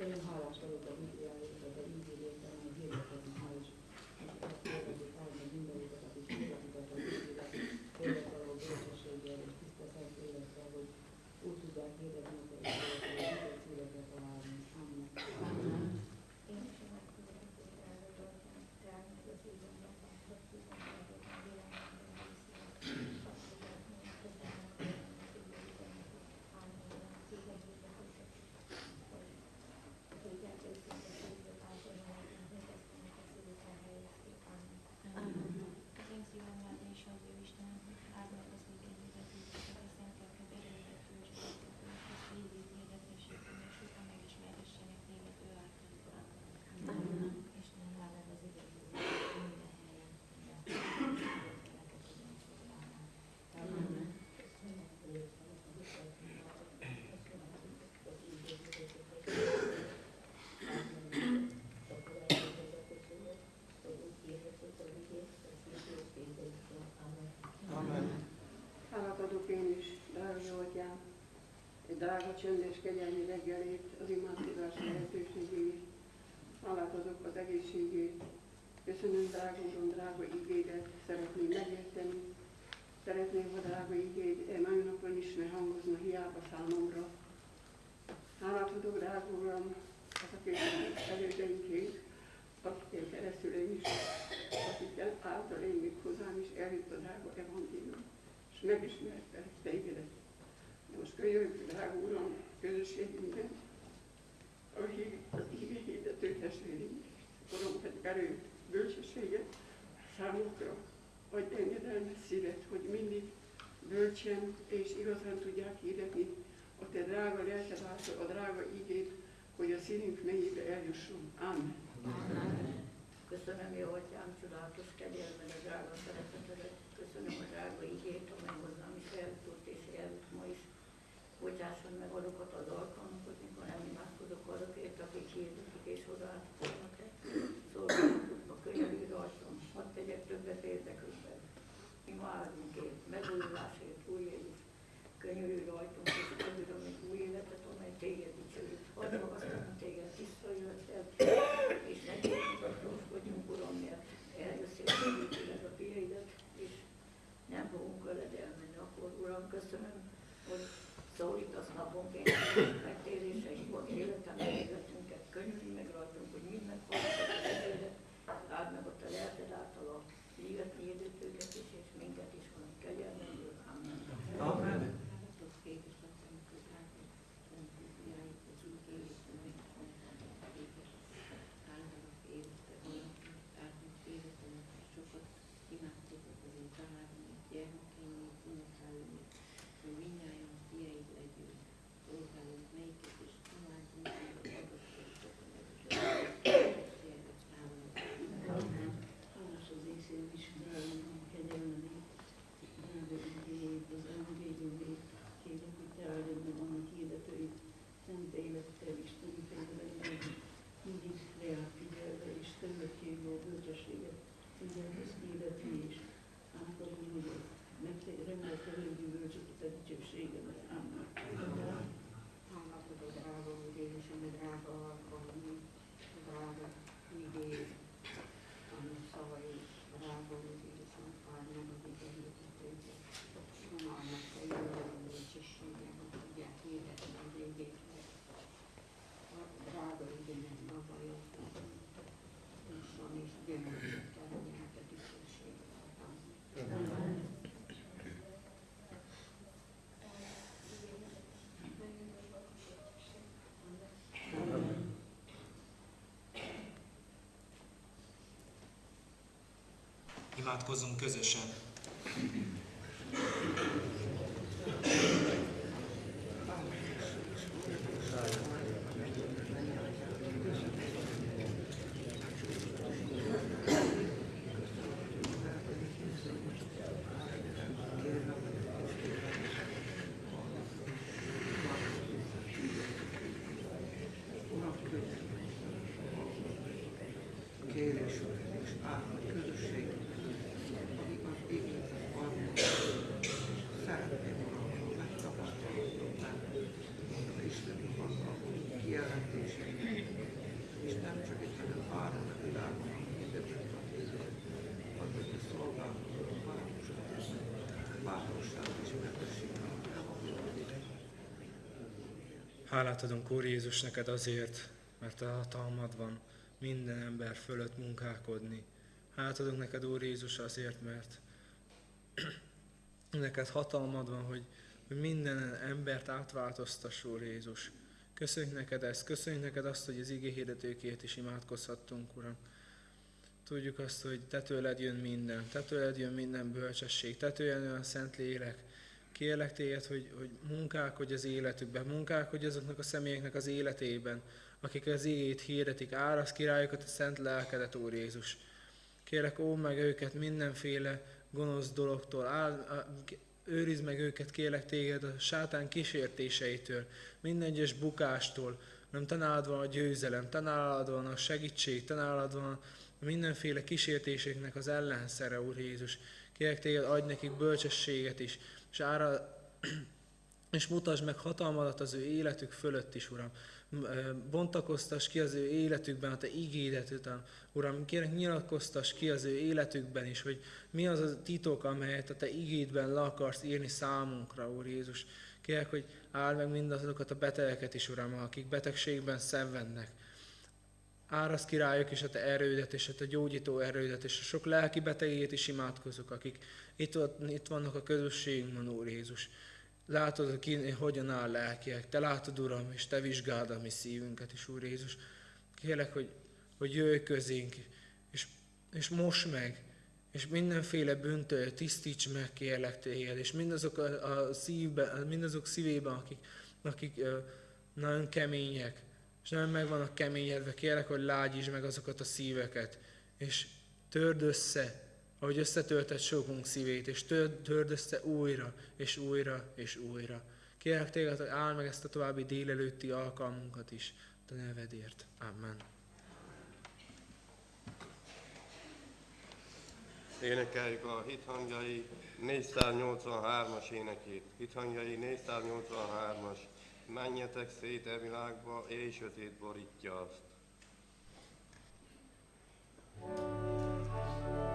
Istenem, hálás vagyok a Bibliáért, hogy a ígéretben, hogy hirdetem ma is. Kérdezik el meg mindenüket, akik hirdetik a Bibliát, tényleg való bölcsességgel és tiszta szent élettel, hogy úgy tudják hirdetni a Bibliát, hogy a szívekre találni. Amen. Én is imádkozom, hogy elragadtam, tehát meg az évenben, hogy tudom, hogy a világban Az én szívemben és az ő Istenem, áld meg az igen hirdetőket, a szentelked erőre töltséget, az végig hirdetésében, és sokan megismerhessenek téged ő által. Amen. Istenem, áld meg az igen hirdetőket minden helyen, Amen. Amen. Hálát adok én is, drága atyám, egy drága csöndes kegyelmi reggelét, az imádkozás lehetőségét. Hálát adok az egészségét. Köszönöm, drága Uram, drága igédet, szeretném megérteni. Szeretném, ha drága igéd e mai napon is ne hangozna hiába számomra. Hálát adok, drága Uram, azokért az elődeinkért, akikkel keresztül én is, akikkel által én még hozzám is eljött a drága evangélium, és megismertelek téged. De most kölyönjük, drága Uram, közösségünkben, a híg, az ige hirdető testvéreink, Uram, hogy erőt, bölcsességet számukra, adj engedelmes szívet, hogy mindig bölcsen és igazán tudják hirdetni a te drága lelked a drága igét, hogy a szívünk mélyébe eljusson. Amen. Köszönöm, jó atyám, csodálatos kegyelmed, a drága szeretetedet. Köszönöm a drága igét, amely hozzám is ma is. Bocsásson meg azokat az alkalmakat, imádkozzunk közösen. kérés és állat közösség, akik az igényet van, szeretném Uram, ha megtapasztalhatnák az Isteni hatalom kijelentéseit, és nem csak itt, hanem bárhol a világon, mindenütt a téged, ad hogy a szolgálatot, a városát, bátorságot és megösséget Hálát adunk, Úr Jézus, neked azért, mert a hatalmad van minden ember fölött munkálkodni. Hálát adunk neked, Úr Jézus, azért, mert [clears throat] neked hatalmad van, hogy, hogy minden embert átváltoztass, Úr Jézus. Köszönjük neked ezt, köszönjük neked azt, hogy az igéhirdetőkért is imádkozhattunk, Uram. Tudjuk azt, hogy te tőled jön minden, te tőled jön minden bölcsesség, te tőled jön a szent lélek. Kérlek téged, hogy, hogy munkálkodj az életükben, munkálkodj azoknak a személyeknek az életében, akik az igét hirdetik, árasz királyokat a szent lelkedet, Úr Jézus. Kérlek, ó meg őket mindenféle gonosz dologtól, áld, őrizd meg őket, kérlek téged a sátán kísértéseitől, minden egyes bukástól, nem te nálad van a győzelem, te nálad van a segítség, te nálad van mindenféle kísértéseknek az ellenszere, Úr Jézus. Kérlek téged, adj nekik bölcsességet is, és ára, és mutasd meg hatalmadat az ő életük fölött is, Uram. Bontakoztas ki az ő életükben a Te ígédet után. Uram, kérek nyilatkoztas ki az ő életükben is, hogy mi az a titok, amelyet a Te ígédben le akarsz írni számunkra, Úr Jézus. Kérek, hogy áld meg mindazokat a betegeket is, Uram, akik betegségben szenvednek. Árasz királyok is a Te erődet és a Te gyógyító erődet, és a sok lelki betegét is imádkozok, akik itt, itt vannak a közösségünkben, Úr Jézus. Látod, ki hogyan áll lelkiek. Te látod, Uram, és Te vizsgáld a mi szívünket is, Úr Jézus. Kérlek, hogy, hogy jöjj közénk, és, és most meg, és mindenféle bűntől tisztíts meg, kérlek Téged, és mindazok a, a szívben, mindazok szívében, akik, akik nagyon kemények, és nagyon meg vannak keményedve, kérlek, hogy lágyítsd meg azokat a szíveket, és törd össze ahogy összetöltett sokunk szívét, és törd össze újra, és újra, és újra. Kérlek téged, hogy áll meg ezt a további délelőtti alkalmunkat is, a nevedért. Amen. Énekeljük a hithangjai 483-as énekét. Hithangjai 483-as. Menjetek szét e világba, és sötét borítja azt. Amen.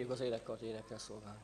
Kérjük az énekkart énekkel szolgálni.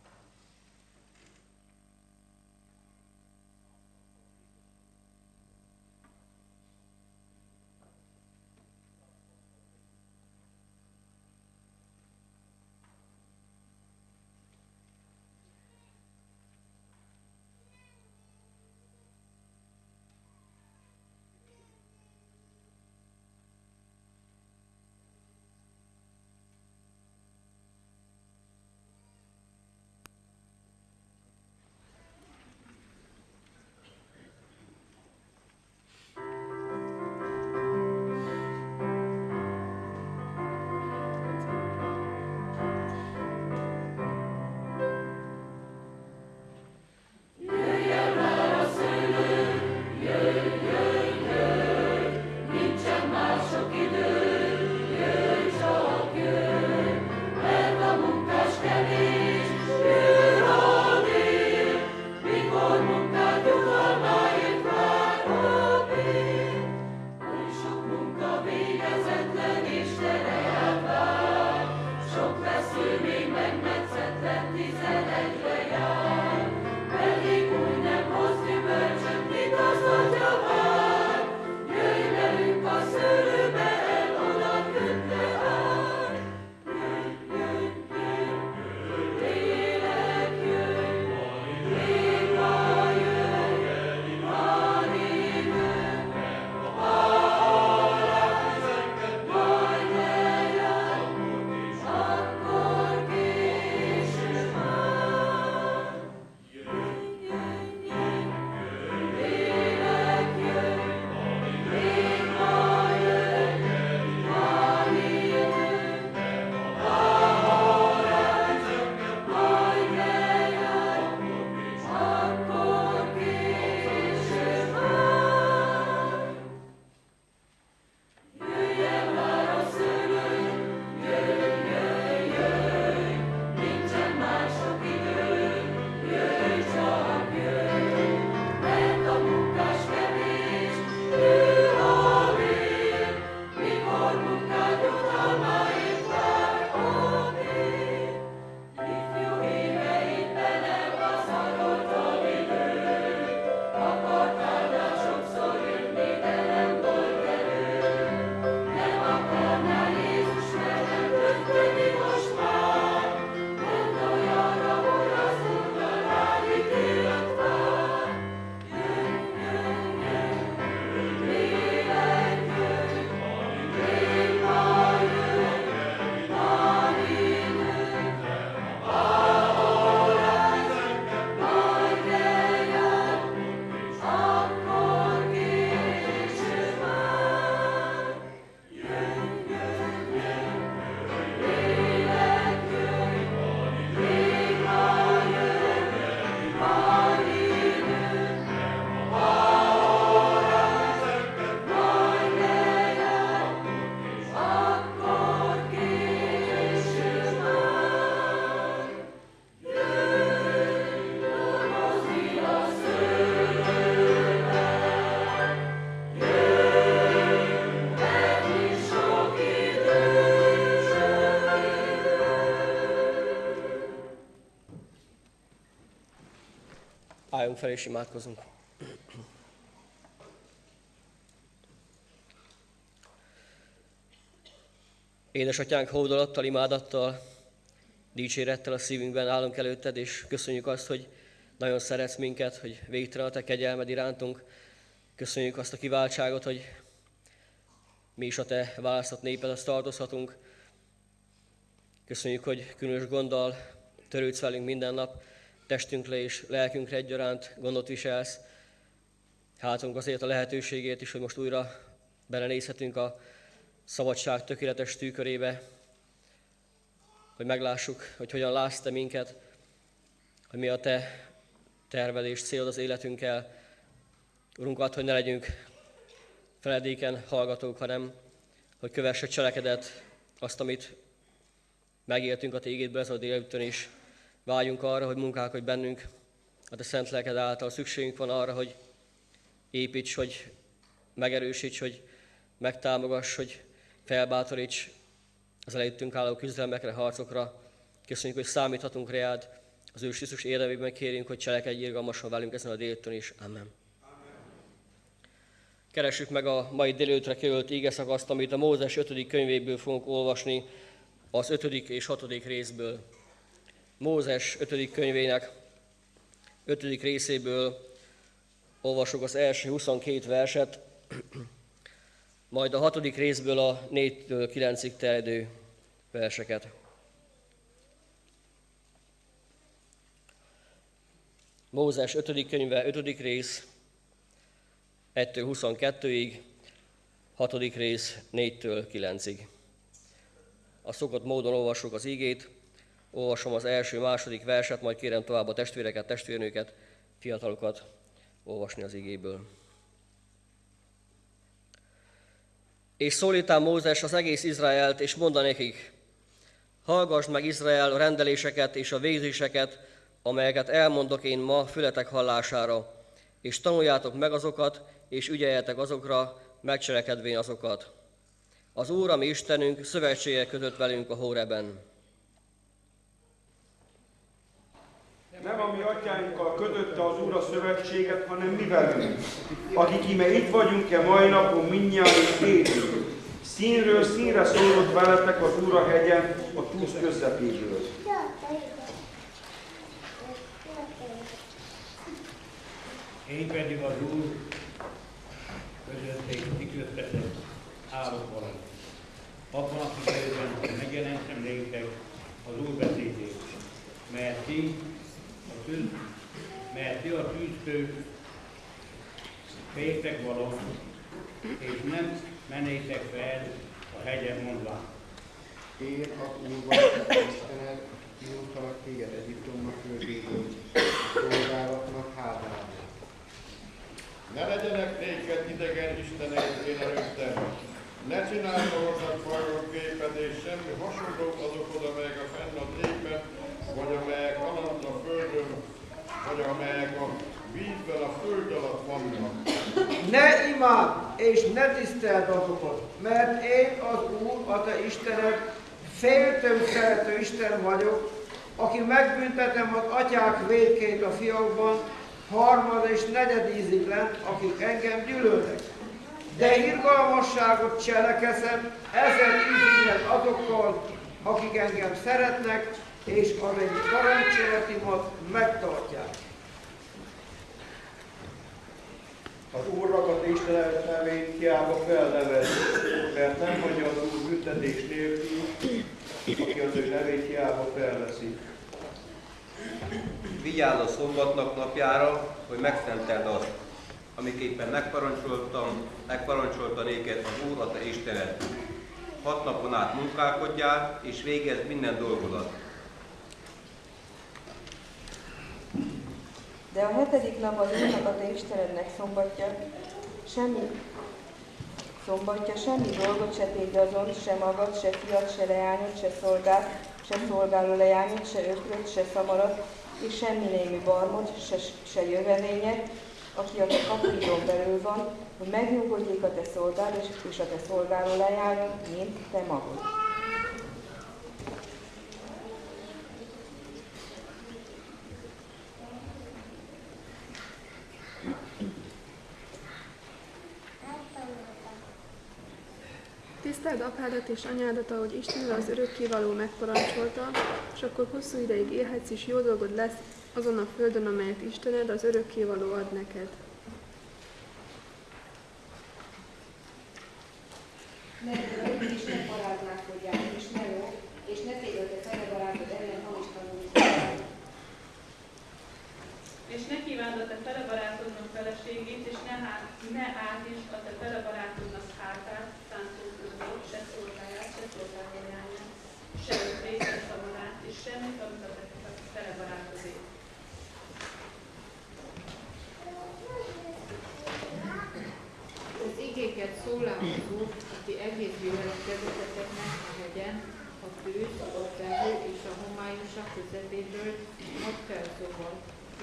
Álljunk fel és imádkozunk. Édesatyánk hódolattal, imádattal, dicsérettel a szívünkben állunk előtted, és köszönjük azt, hogy nagyon szeretsz minket, hogy végtelen a te kegyelmed irántunk. Köszönjük azt a kiváltságot, hogy mi is a te választott néped, azt tartozhatunk. Köszönjük, hogy különös gonddal törődsz velünk minden nap, testünkre és lelkünkre egyaránt gondot viselsz. Hátunk azért a lehetőségét is, hogy most újra belenézhetünk a szabadság tökéletes tűkörébe, hogy meglássuk, hogy hogyan látsz te minket, hogy mi a te terved és célod az életünkkel. Urunk, add, hogy ne legyünk feledéken hallgatók, hanem hogy kövessük cselekedet, azt, amit megéltünk a tégédből ez a délután is. Váljunk arra, hogy munkálkodj bennünk, a te szent lelked által szükségünk van arra, hogy építs, hogy megerősíts, hogy megtámogass, hogy felbátoríts az előttünk álló küzdelmekre, harcokra. Köszönjük, hogy számíthatunk reád. Az ő Krisztus érdemében kérünk, hogy cselekedj irgalmasan velünk ezen a délután is. Amen. Keressük meg a mai délőtre került ígeszakaszt, amit a Mózes 5. könyvéből fogunk olvasni, az 5. és 6. részből. Mózes 5. könyvének 5. részéből olvasok az első 22 verset, majd a 6. részből a 4-től 9-ig terjedő verseket. Mózes 5. könyve, 5. rész, 1-től 22-ig, 6. rész, 4-től 9-ig. A szokott módon olvasok az ígét, olvasom az első, második verset, majd kérem tovább a testvéreket, testvérnőket, fiatalokat olvasni az igéből. És szólítál Mózes az egész Izraelt, és mondd nekik, hallgass meg Izrael a rendeléseket és a végzéseket, amelyeket elmondok én ma fületek hallására, és tanuljátok meg azokat, és ügyeljetek azokra, megcselekedvén azokat. Az Úr, ami Istenünk, szövetséget kötött velünk a Hóreben. Nem a mi atyáinkkal kötötte az Úr a szövetséget, hanem mi velünk, akik íme itt vagyunk-e mai napon mindnyáján élünk. Színről színre szólott veletek az Úr a hegyen, a túsz közepéből. Én pedig az Úr közötték kiköztetett állok valami. Abban a kifejezben megjelentem néktek az Úr beszédét, mert ti tűz, mert ti a tűzfő féltek való, és nem menétek fel a hegyen mondván. Én az Úr vagyok, Istened, kiúztalak téged Egyiptomnak földjéből, szolgálatnak házába. Ne legyenek néked idegen isteneid én előttem. Ne csinálj magadnak fajról képet, és semmi hasonlót azok oda, amelyek a fenn a tégben, vagy amelyek alatt a földön, vagy amelyek a vízben a föld alatt vannak. Ne imád és ne tiszteld azokat, mert én az Úr, a te Istened, féltő szerető Isten vagyok, aki megbüntetem az atyák védkét a fiókban, harmad és negyed ízig lent, akik engem gyűlölnek. De irgalmasságot cselekezem ezer ízig azokkal, akik engem szeretnek, és az én parancsolatimat megtartják. Az Úr ragadt Isten nevét hiába felnevez, mert nem hagyja az Úr büntetés nélkül, aki az ő nevét hiába felveszi. Vigyázz a szombatnak napjára, hogy megszenteld azt, amiképpen megparancsoltam, megparancsolta néked az Úr, a te Istened. Hat napon át munkálkodjál, és végezd minden dolgodat. De a hetedik nap az Úrnak a te Istenednek szombatja, semmi szombatja, semmi dolgot se tégy azon, se magad, se fiat, se leányot, se szolgát, se szolgáló leányot, se ökröt, se szamarat, és semmi némi barmot, se, se jövevényet, aki a te kapuidon belül van, hogy megnyugodjék a te szolgád és, és a te szolgáló leányod, mint te magad. Tiszteld apádat és anyádat, ahogy Isten az örökkévaló megparancsolta, és akkor hosszú ideig élhetsz, és jó dolgod lesz azon a földön, amelyet Istened az örökkévaló ad neked. Ne törődj, és ne paráználkodjál, és ne jó, és ne tégy a te fele barátod ellen hamis tanulmányokat. És ne kívánd a te fele barátodnak feleségét, és ne, há, ne átíts a te fele barátodnak hátát, szántó se szolgáját, se szolgálójányát, se ökrét, se szamarát, és semmit, amit a te fele barátodé. Az igéket Úr, aki egész gyűlölet vezeteteknek a hegyen, a tűz, a felhő és a homályosak közepéből ad fel szóval,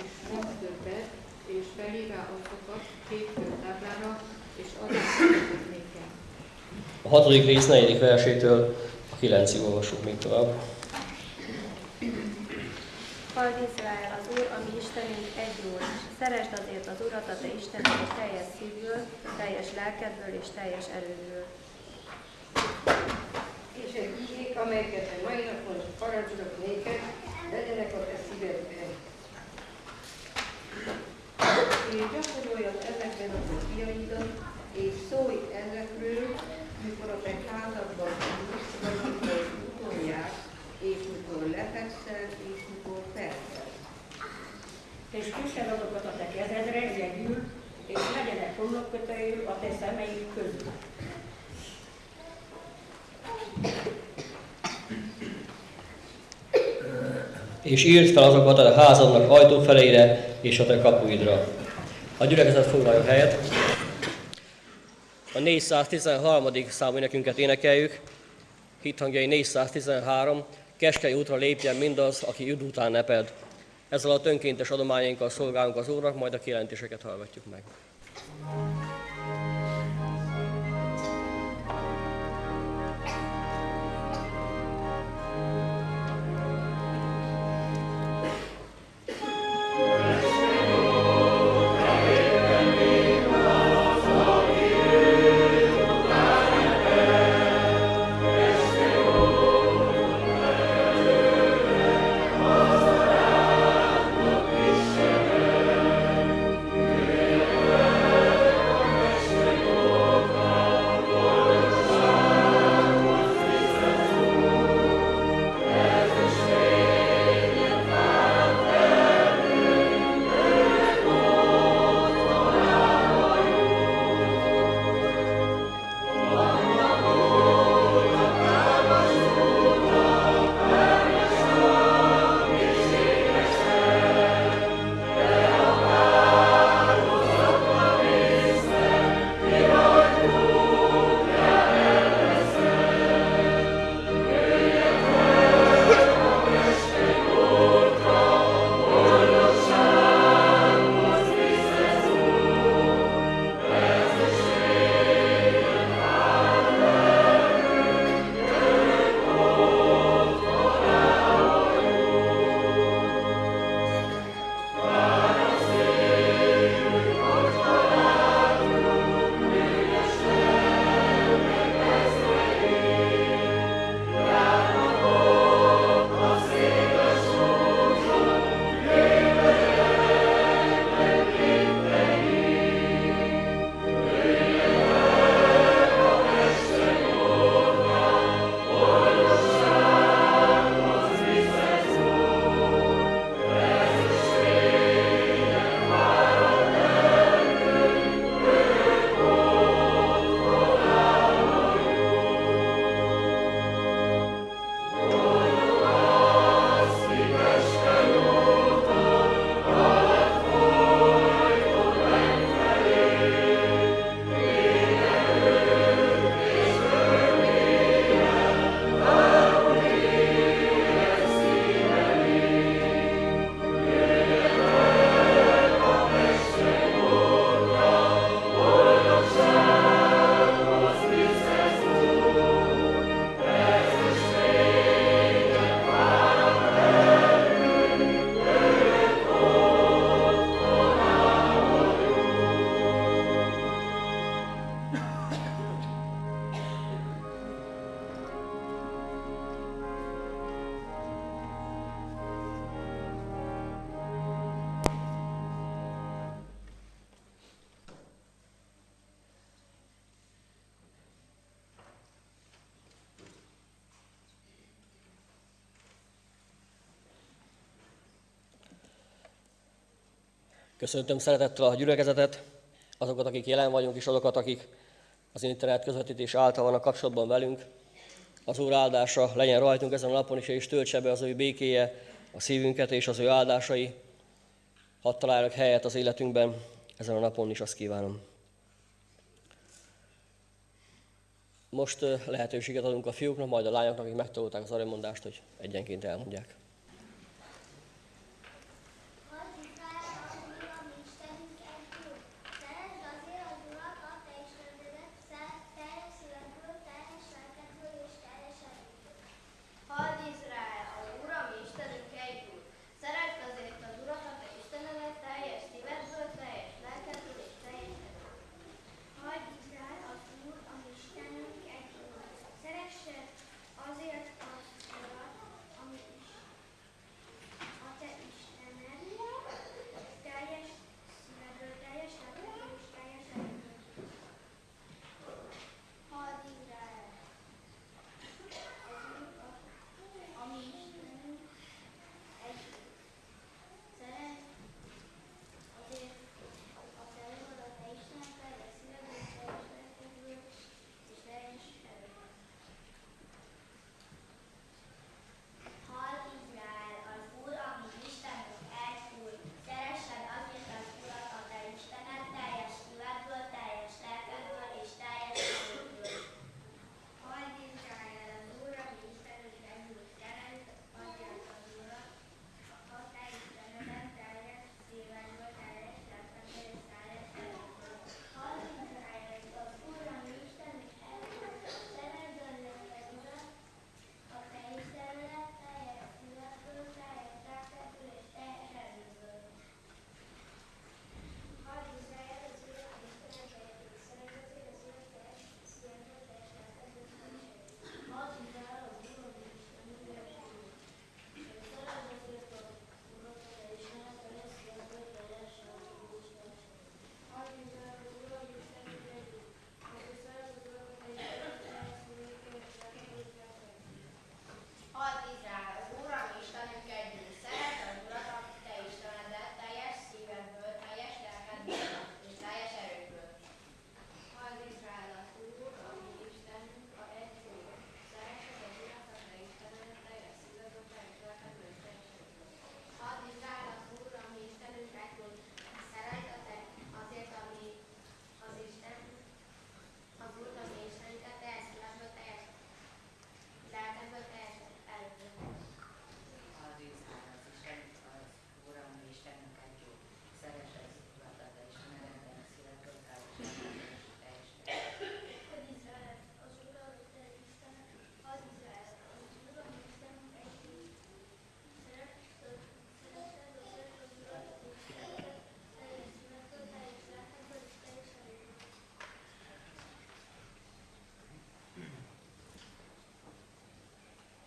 és mond többet, és felírá azokat két táblára, és adásokat nékem. A hatodik rész negyedik versétől a kilencig olvasunk még tovább. Halld Izrael, az Úr, ami Istenünk egy Úr. Szeresd azért az Urat, a te Istened teljes szívből, teljes lelkedből és teljes erődből. És egy igék, amelyeket a mai napon parancsolok néked, legyenek a te szívedben. És gyakoroljad ezekben a fiaidat, és szólj ezekről, mikor a te házadban ülsz, vagy mikor és mikor lefekszel, és mikor felkel. És kössed azokat a te kezedre, jegyül, és legyenek homlokkötőjű a te szemeid közül. És írd fel azokat a házadnak ajtófeleire és a te kapuidra. A gyülekezet foglalja helyet. A 413. számú nekünket énekeljük. Hithangjai 413. Keskeny útra lépjen mindaz, aki üd után neped. Ezzel a önkéntes adományainkkal szolgálunk az Úrnak, majd a kijelentéseket hallgatjuk meg. Köszöntöm szeretettel a gyülekezetet, azokat, akik jelen vagyunk, és azokat, akik az internet közvetítés által vannak kapcsolatban velünk. Az Úr áldása legyen rajtunk ezen a napon is, és töltse be az ő békéje a szívünket, és az ő áldásai. Hadd találjanak helyet az életünkben, ezen a napon is azt kívánom. Most lehetőséget adunk a fiúknak, majd a lányoknak, akik megtanulták az aranymondást, hogy egyenként elmondják.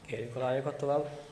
Kérjük a lányokat tovább.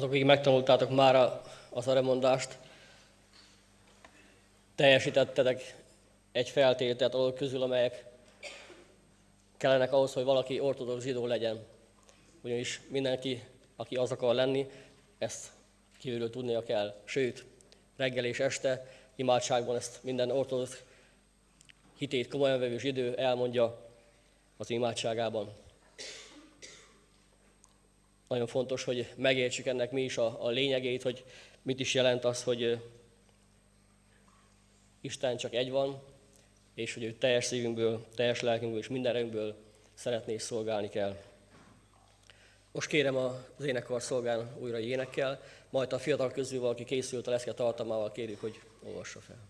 Azok, akik megtanultátok már az aremondást, teljesítettetek egy feltételt azok közül, amelyek kellenek ahhoz, hogy valaki ortodox zsidó legyen. Ugyanis mindenki, aki az akar lenni, ezt kívülről tudnia kell. Sőt, reggel és este imádságban ezt minden ortodox hitét komolyan vevő zsidó elmondja az imádságában. Nagyon fontos, hogy megértsük ennek mi is a, a lényegét, hogy mit is jelent az, hogy Isten csak egy van, és hogy ő teljes szívünkből, teljes lelkünkből és minden erőnkből szeretné és szolgálni kell. Most kérem az énekar szolgálni újra énekkel, majd a fiatal közül valaki készült a leszke tartalmával, kérjük, hogy olvassa fel.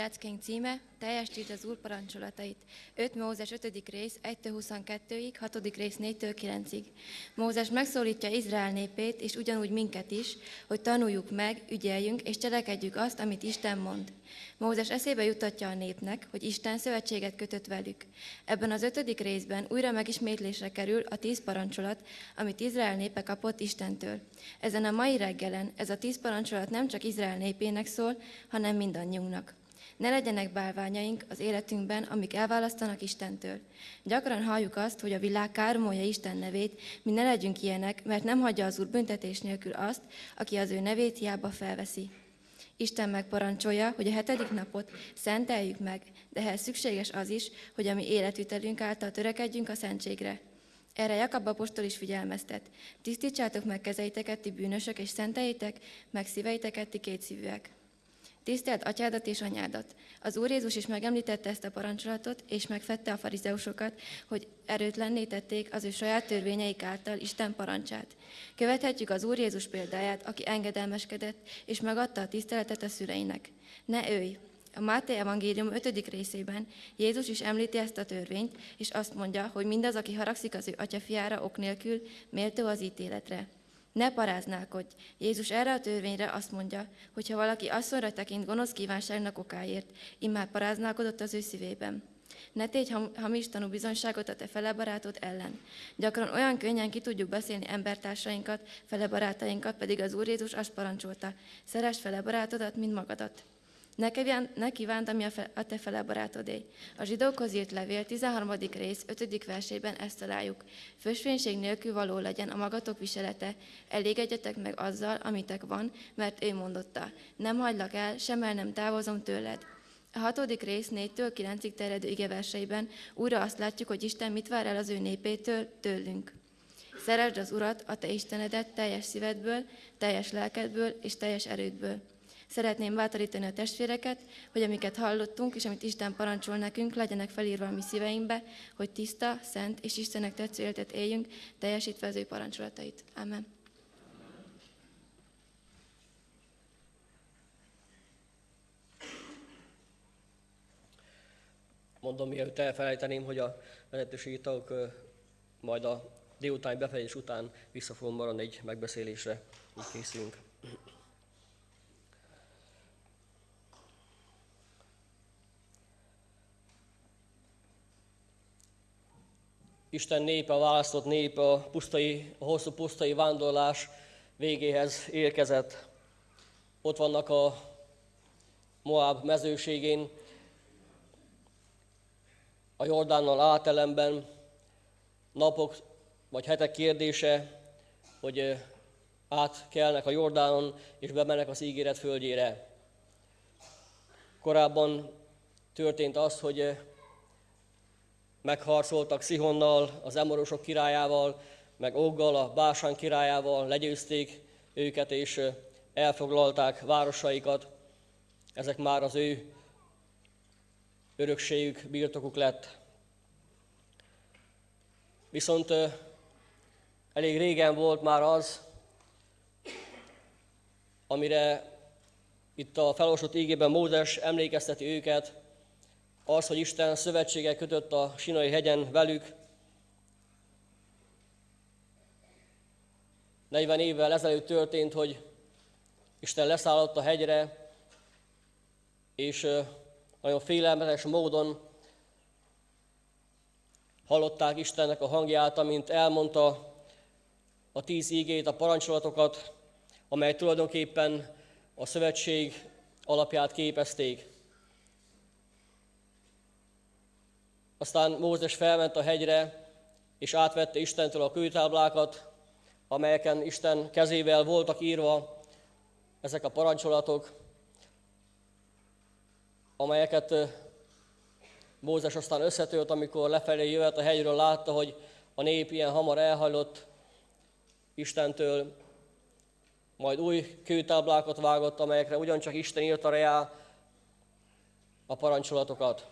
Leckénk címe, teljesítsd az Úr parancsolatait. 5 Mózes 5. rész, 1-22-ig, 6. rész 4-től 9-ig. Mózes megszólítja Izrael népét, és ugyanúgy minket is, hogy tanuljuk meg, ügyeljünk, és cselekedjük azt, amit Isten mond. Mózes eszébe jutatja a népnek, hogy Isten szövetséget kötött velük. Ebben az ötödik részben újra megismétlésre kerül a tíz parancsolat, amit Izrael népe kapott Istentől. Ezen a mai reggelen ez a tíz parancsolat nem csak Izrael népének szól, hanem mindannyiunknak. Ne legyenek bálványaink az életünkben, amik elválasztanak Istentől. Gyakran halljuk azt, hogy a világ káromolja Isten nevét, mi ne legyünk ilyenek, mert nem hagyja az Úr büntetés nélkül azt, aki az ő nevét hiába felveszi. Isten megparancsolja, hogy a hetedik napot szenteljük meg, de ehhez szükséges az is, hogy a mi életvitelünk által törekedjünk a szentségre. Erre Jakab apostol is figyelmeztet. Tisztítsátok meg kezeiteket, ti bűnösök, és szenteljétek meg szíveiteket, ti kétszívűek. Tisztelt atyádat és anyádat! Az Úr Jézus is megemlítette ezt a parancsolatot, és megfette a farizeusokat, hogy erőtlenné tették az ő saját törvényeik által Isten parancsát. Követhetjük az Úr Jézus példáját, aki engedelmeskedett, és megadta a tiszteletet a szüleinek. Ne őj! A Máté evangélium 5. részében Jézus is említi ezt a törvényt, és azt mondja, hogy mindaz, aki haragszik az ő atyafiára ok nélkül, méltó az ítéletre. Ne paráználkodj! Jézus erre a törvényre azt mondja, hogy ha valaki asszonyra tekint gonosz kívánságnak okáért, immár paráználkodott az ő szívében. Ne tégy hamis tanú bizonyságot a te fele barátod ellen. Gyakran olyan könnyen ki tudjuk beszélni embertársainkat, fele barátainkat, pedig az Úr Jézus azt parancsolta, szeres fele barátodat, mint magadat. Ne, kíván, ne kívánt, ami a te fele barátodé. A zsidókhoz írt levél 13. rész 5. versében ezt találjuk. Fösvénység nélkül való legyen a magatok viselete, elégedjetek meg azzal, amitek van, mert ő mondotta. Nem hagylak el, sem el nem távozom tőled. A hatodik rész 4-től 9-ig terjedő igeverseiben újra azt látjuk, hogy Isten mit vár el az ő népétől, tőlünk. Szeresd az Urat, a te Istenedet teljes szívedből, teljes lelkedből és teljes erődből. Szeretném bátorítani a testvéreket, hogy amiket hallottunk, és amit Isten parancsol nekünk, legyenek felírva a mi szíveinkbe, hogy tiszta, szent és Istennek tetsző életet éljünk, teljesítve az ő parancsolatait. Amen. Mondom, mielőtt elfelejteném, hogy a vezetőségi tagok majd a délutáni befejezés után vissza fogom maradni egy megbeszélésre, így készülünk. Isten népe, választott népe a, pusztai, a hosszú pusztai vándorlás végéhez érkezett. Ott vannak a Moab mezőségén, a Jordánnal átelemben, napok vagy hetek kérdése, hogy átkelnek a Jordánon és bemennek az ígéret földjére. Korábban történt az, hogy megharcoltak Szihonnal, az Emorosok királyával, meg Oggal, a Básán királyával, legyőzték őket és elfoglalták városaikat. Ezek már az ő örökségük, birtokuk lett. Viszont elég régen volt már az, amire itt a felolvasott ígében Mózes emlékezteti őket, az, hogy Isten szövetséget kötött a Sinai hegyen velük, 40 évvel ezelőtt történt, hogy Isten leszállott a hegyre, és nagyon félelmetes módon hallották Istennek a hangját, amint elmondta a tíz ígét, a parancsolatokat, amely tulajdonképpen a szövetség alapját képezték. Aztán Mózes felment a hegyre, és átvette Istentől a kőtáblákat, amelyeken Isten kezével voltak írva ezek a parancsolatok, amelyeket Mózes aztán összetölt, amikor lefelé jövet a hegyről, látta, hogy a nép ilyen hamar elhajlott Istentől, majd új kőtáblákat vágott, amelyekre ugyancsak Isten írta rá a parancsolatokat.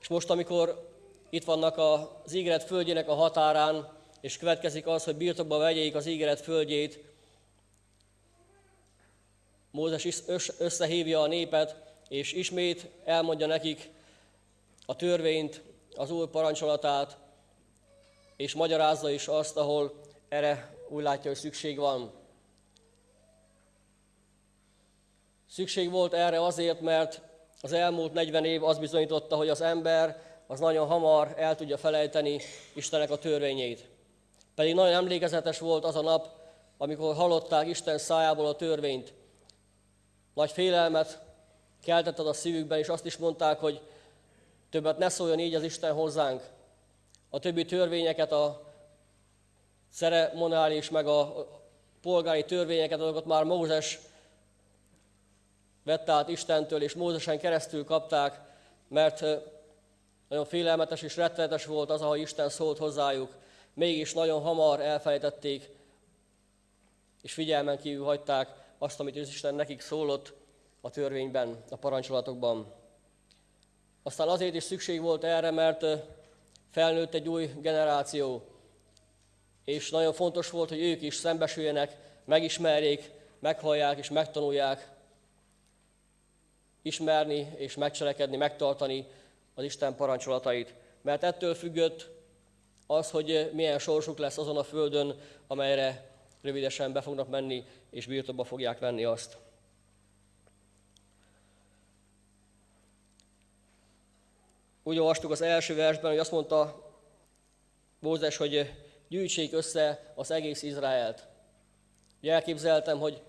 És most, amikor itt vannak az ígéret földjének a határán, és következik az, hogy birtokba vegyék az ígéret földjét, Mózes összehívja a népet, és ismét elmondja nekik a törvényt, az új parancsolatát, és magyarázza is azt, ahol erre úgy látja, hogy szükség van. Szükség volt erre azért, mert az elmúlt 40 év azt bizonyította, hogy az ember az nagyon hamar el tudja felejteni Istenek a törvényét. Pedig nagyon emlékezetes volt az a nap, amikor hallották Isten szájából a törvényt. Nagy félelmet keltett a szívükben, és azt is mondták, hogy többet ne szóljon így az Isten hozzánk. A többi törvényeket, a ceremonális, meg a polgári törvényeket, azokat már Mózes vette át Istentől, és Mózesen keresztül kapták, mert nagyon félelmetes és rettenetes volt az, ahogy Isten szólt hozzájuk. Mégis nagyon hamar elfelejtették, és figyelmen kívül hagyták azt, amit Isten nekik szólott a törvényben, a parancsolatokban. Aztán azért is szükség volt erre, mert felnőtt egy új generáció, és nagyon fontos volt, hogy ők is szembesüljenek, megismerjék, meghallják és megtanulják ismerni és megcselekedni, megtartani az Isten parancsolatait. Mert ettől függött az, hogy milyen sorsuk lesz azon a földön, amelyre rövidesen be fognak menni, és birtokba fogják venni azt. Úgy olvastuk az első versben, hogy azt mondta Mózes, hogy gyűjtsék össze az egész Izraelt. Ugye elképzeltem, hogy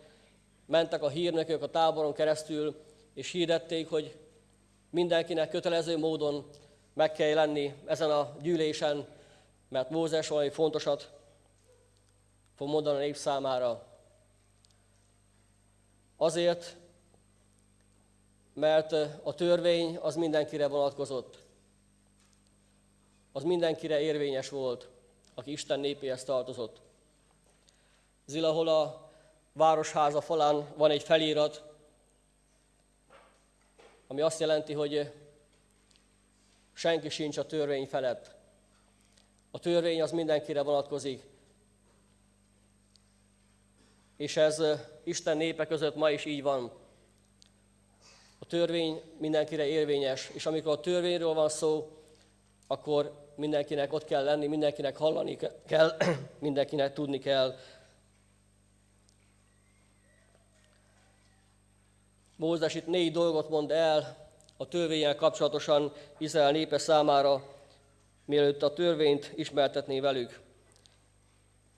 mentek a hírnökök a táboron keresztül, és hirdették, hogy mindenkinek kötelező módon meg kell lenni ezen a gyűlésen, mert Mózes valami fontosat fog mondani a nép számára. Azért, mert a törvény az mindenkire vonatkozott. Az mindenkire érvényes volt, aki Isten népéhez tartozott. Zilahol a városháza falán van egy felirat, ami azt jelenti, hogy senki sincs a törvény felett. A törvény az mindenkire vonatkozik. És ez Isten népe között ma is így van. A törvény mindenkire érvényes, és amikor a törvényről van szó, akkor mindenkinek ott kell lenni, mindenkinek hallani kell, [clears throat] mindenkinek tudni kell. Mózes itt négy dolgot mond el a törvényel kapcsolatosan Izrael népe számára, mielőtt a törvényt ismertetné velük.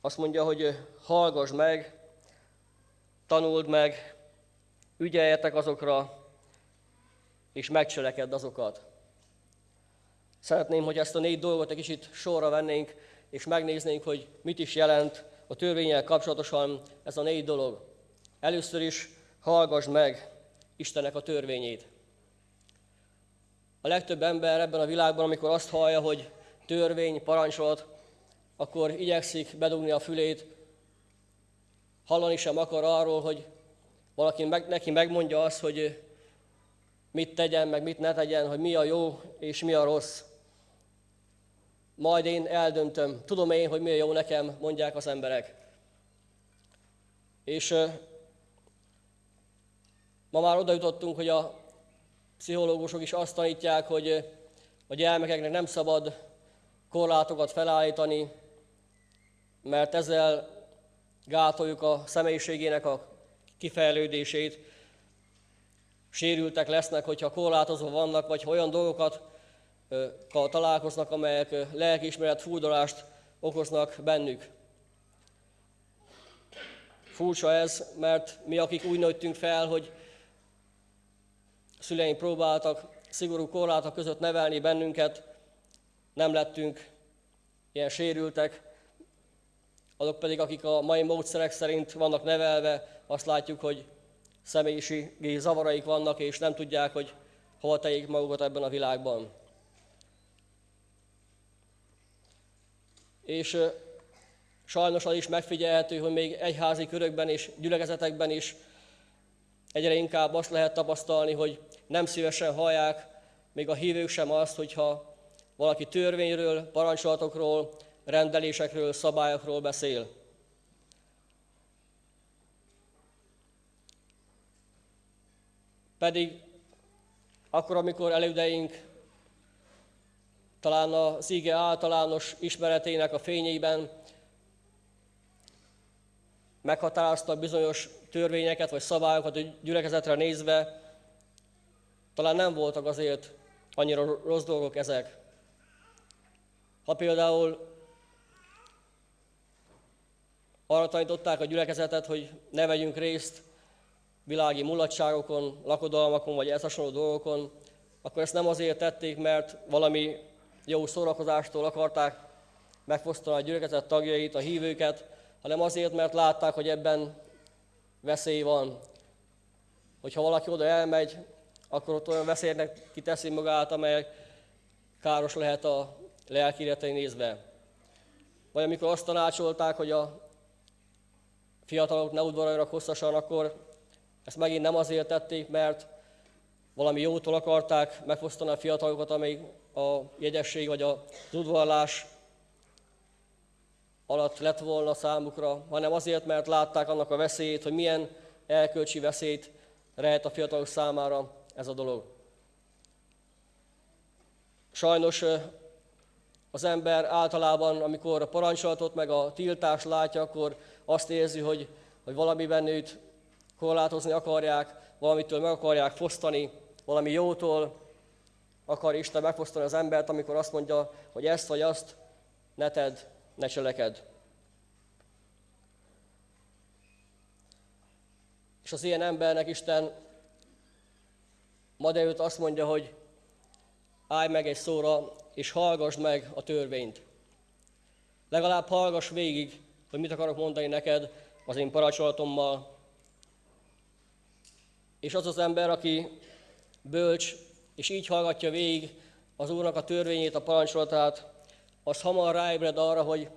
Azt mondja, hogy hallgass meg, tanuld meg, ügyeljetek azokra, és megcselekedd azokat. Szeretném, hogy ezt a négy dolgot egy kicsit sorra vennénk, és megnéznénk, hogy mit is jelent a törvényel kapcsolatosan ez a négy dolog. Először is hallgass meg Istenek a törvényét. A legtöbb ember ebben a világban, amikor azt hallja, hogy törvény, parancsolat, akkor igyekszik bedugni a fülét, hallani sem akar arról, hogy valaki meg, neki megmondja azt, hogy mit tegyen, meg mit ne tegyen, hogy mi a jó és mi a rossz. Majd én eldöntöm, tudom én, hogy mi a jó nekem, mondják az emberek. És ma már oda jutottunk, hogy a pszichológusok is azt tanítják, hogy a gyermekeknek nem szabad korlátokat felállítani, mert ezzel gátoljuk a személyiségének a kifejlődését. Sérültek lesznek, hogyha korlátozva vannak, vagy olyan dolgokat találkoznak, amelyek lelkiismeret fúdolást okoznak bennük. Furcsa ez, mert mi, akik úgy nőttünk fel, hogy szüleink próbáltak szigorú korlátok között nevelni bennünket, nem lettünk ilyen sérültek, azok pedig, akik a mai módszerek szerint vannak nevelve, azt látjuk, hogy személyiségi zavaraik vannak, és nem tudják, hogy hova tegyék magukat ebben a világban. És sajnos az is megfigyelhető, hogy még egyházi körökben és gyülekezetekben is egyre inkább azt lehet tapasztalni, hogy nem szívesen hallják még a hívők sem azt, hogyha valaki törvényről, parancsolatokról, rendelésekről, szabályokról beszél. Pedig akkor, amikor elődeink talán az ige általános ismeretének a fényében meghatároztak bizonyos törvényeket vagy szabályokat a gyülekezetre nézve, talán nem voltak azért annyira rossz dolgok ezek. Ha például arra tanították a gyülekezetet, hogy ne vegyünk részt világi mulatságokon, lakodalmakon vagy ezt hasonló dolgokon, akkor ezt nem azért tették, mert valami jó szórakozástól akarták megfosztani a gyülekezet tagjait, a hívőket, hanem azért, mert látták, hogy ebben veszély van. Hogyha valaki oda elmegy, akkor ott olyan veszélynek kiteszi magát, amely káros lehet a lelki nézve. Vagy amikor azt tanácsolták, hogy a fiatalok ne udvaroljanak hosszasan, akkor ezt megint nem azért tették, mert valami jótól akarták megfosztani a fiatalokat, amely a jegyesség vagy a udvarlás alatt lett volna számukra, hanem azért, mert látták annak a veszélyét, hogy milyen elkölcsi veszélyt rejt a fiatalok számára ez a dolog. Sajnos az ember általában, amikor a parancsolatot meg a tiltást látja, akkor azt érzi, hogy, hogy valamiben őt korlátozni akarják, valamitől meg akarják fosztani, valami jótól akar Isten megfosztani az embert, amikor azt mondja, hogy ezt vagy azt ne tedd, ne cseleked. És az ilyen embernek Isten ma délőtt azt mondja, hogy állj meg egy szóra, és hallgassd meg a törvényt. Legalább hallgass végig, hogy mit akarok mondani neked az én parancsolatommal. És az az ember, aki bölcs, és így hallgatja végig az Úrnak a törvényét, a parancsolatát, az hamar ráébred arra, hogy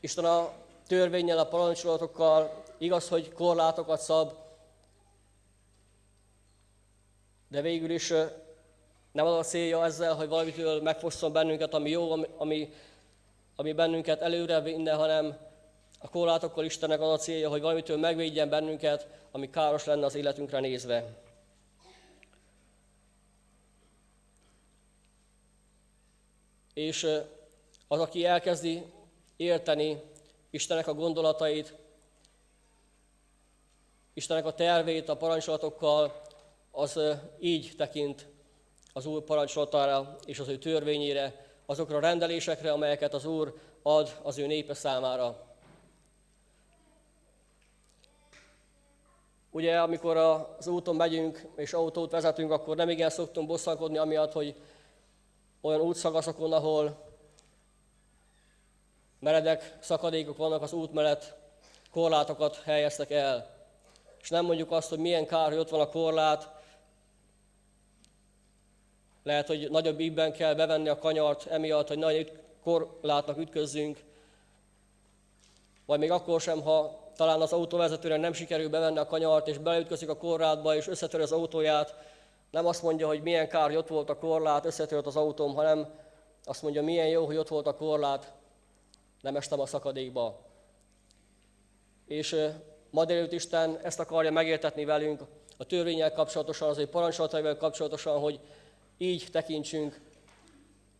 Isten a törvényel, a parancsolatokkal igaz, hogy korlátokat szab, de végül is nem az a célja ezzel, hogy valamitől megfosszon bennünket, ami jó, ami, ami bennünket előre vinne, hanem a korlátokkal Istennek az a célja, hogy valamitől megvédjen bennünket, ami káros lenne az életünkre nézve. És az, aki elkezdi érteni Istennek a gondolatait, Istennek a tervét a parancsolatokkal, az így tekint az Úr parancsolatára és az ő törvényére, azokra a rendelésekre, amelyeket az Úr ad az ő népe számára. Ugye, amikor az úton megyünk és autót vezetünk, akkor nem igen szoktunk bosszankodni amiatt, hogy olyan útszakaszokon, ahol meredek szakadékok vannak az út mellett, korlátokat helyeztek el. És nem mondjuk azt, hogy milyen kár, hogy ott van a korlát, lehet, hogy nagyobb ígben kell bevenni a kanyart, emiatt, hogy nagy korlátnak ütközzünk, vagy még akkor sem, ha talán az autóvezetőnek nem sikerül bevenni a kanyart, és beleütközik a korlátba, és összetör az autóját, nem azt mondja, hogy milyen kár, hogy ott volt a korlát, összetört az autóm, hanem azt mondja, milyen jó, hogy ott volt a korlát, nem estem a szakadékba. és ma délőtt Isten ezt akarja megértetni velünk a törvényel kapcsolatosan, az ő parancsolataival kapcsolatosan, hogy így tekintsünk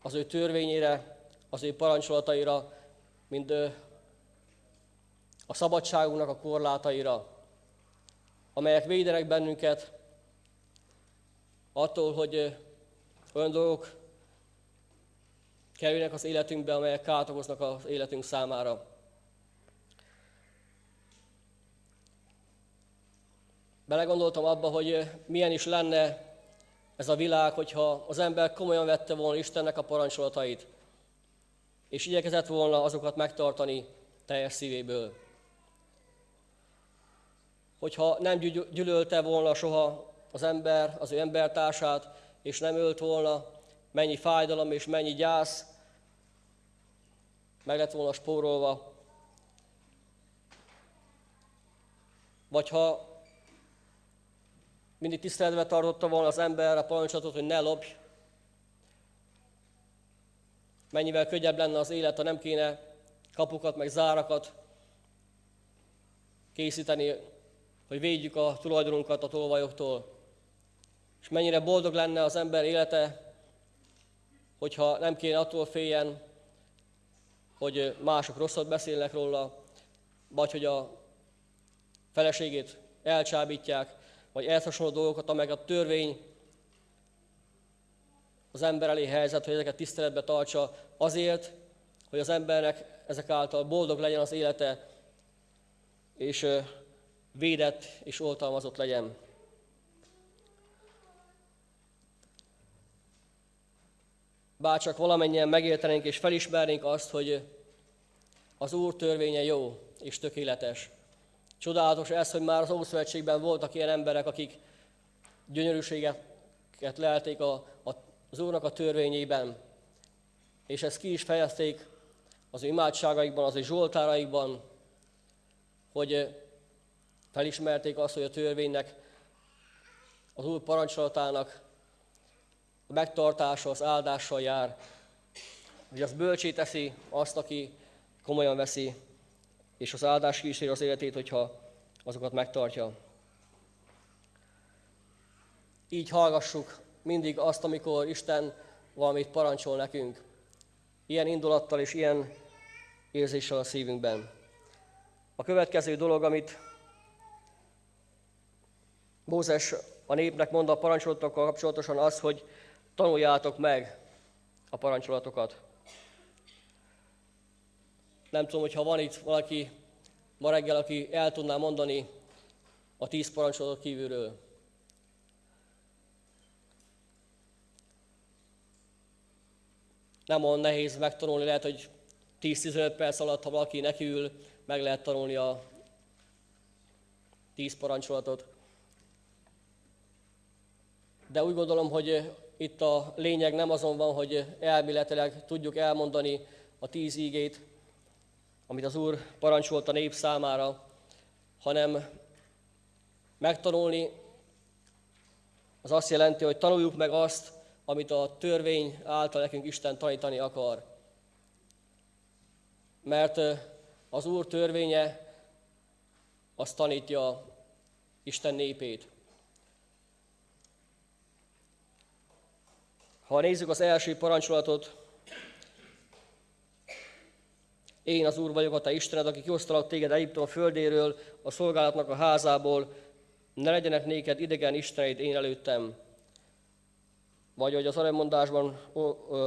az ő törvényére, az ő parancsolataira, mint a szabadságunknak a korlátaira, amelyek védenek bennünket attól, hogy olyan dolgok kerülnek az életünkbe, amelyek kárt okoznak az életünk számára. Belegondoltam abba, hogy milyen is lenne ez a világ, hogyha az ember komolyan vette volna Istennek a parancsolatait, és igyekezett volna azokat megtartani teljes szívéből. Hogyha nem gyűlölte volna soha az ember az ő embertársát, és nem ölt volna, mennyi fájdalom és mennyi gyász meg lett volna spórolva. Vagy ha mindig tiszteletbe tartotta volna az ember a parancsolatot, hogy ne lopj, mennyivel könnyebb lenne az élet, ha nem kéne kapukat meg zárakat készíteni, hogy védjük a tulajdonunkat a tolvajoktól. És mennyire boldog lenne az ember élete, hogyha nem kéne attól féljen, hogy mások rosszat beszélnek róla, vagy hogy a feleségét elcsábítják, vagy ehhez hasonló dolgokat, amelyek a törvény az ember elé helyzet, hogy ezeket tiszteletbe tartsa azért, hogy az embernek ezek által boldog legyen az élete, és védett és oltalmazott legyen. Bárcsak valamennyien megértenénk és felismernénk azt, hogy az Úr törvénye jó és tökéletes. Csodálatos ez, hogy már az Ószövetségben voltak ilyen emberek, akik gyönyörűséget lelték a, a, az Úrnak a törvényében, és ezt ki is fejezték az ő imádságaikban, az ő zsoltáraikban, hogy felismerték azt, hogy a törvénynek, az Úr parancsolatának a megtartása az áldással jár, hogy az bölcsé teszi azt, aki komolyan veszi, és az áldás kíséri az életét, hogyha azokat megtartja. Így hallgassuk mindig azt, amikor Isten valamit parancsol nekünk. Ilyen indulattal és ilyen érzéssel a szívünkben. A következő dolog, amit Mózes a népnek mond a parancsolatokkal kapcsolatosan az, hogy tanuljátok meg a parancsolatokat. Nem tudom, hogy ha van itt valaki ma reggel, aki el tudná mondani a tíz parancsolatot kívülről. Nem olyan nehéz megtanulni, lehet, hogy 10-15 perc alatt, ha valaki nekiül, meg lehet tanulni a tíz parancsolatot. De úgy gondolom, hogy itt a lényeg nem azon van, hogy elméletileg tudjuk elmondani a tíz ígét, amit az Úr parancsolt a nép számára, hanem megtanulni az azt jelenti, hogy tanuljuk meg azt, amit a törvény által nekünk Isten tanítani akar. Mert az Úr törvénye azt tanítja Isten népét. Ha nézzük az első parancsolatot, én az Úr vagyok, a te Istened, aki kiosztalak téged Egyiptom földéről, a szolgálatnak a házából, ne legyenek néked idegen isteneid én előttem. Vagy, hogy az aremondásban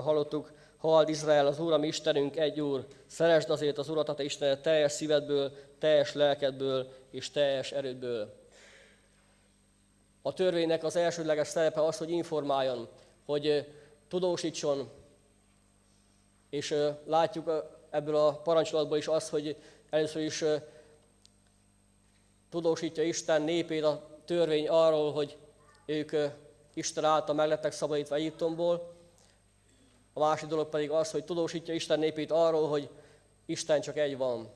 hallottuk, Halld Izrael, az Úr, ami Istenünk, egy Úr, szeresd azért az Urat, a te Istened teljes szívedből, teljes lelkedből és teljes erődből. A törvénynek az elsődleges szerepe az, hogy informáljon, hogy tudósítson, és látjuk ebből a parancsolatból is azt, hogy először is tudósítja Isten népét a törvény arról, hogy ők Isten által meglettek szabadítva Egyiptomból. A másik dolog pedig az, hogy tudósítja Isten népét arról, hogy Isten csak egy van.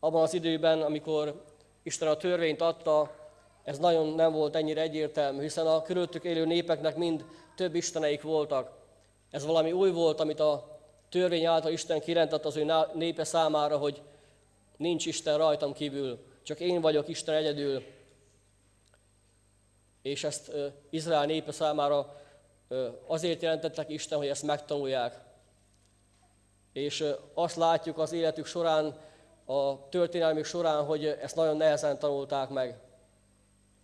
Abban az időben, amikor Isten a törvényt adta, ez nagyon nem volt ennyire egyértelmű, hiszen a körülöttük élő népeknek mind több isteneik voltak. Ez valami új volt, amit a törvény által Isten kirendett az ő népe számára, hogy nincs Isten rajtam kívül, csak én vagyok Isten egyedül. És ezt Izrael népe számára azért jelentettek Isten, hogy ezt megtanulják. És azt látjuk az életük során, a történelmük során, hogy ezt nagyon nehezen tanulták meg,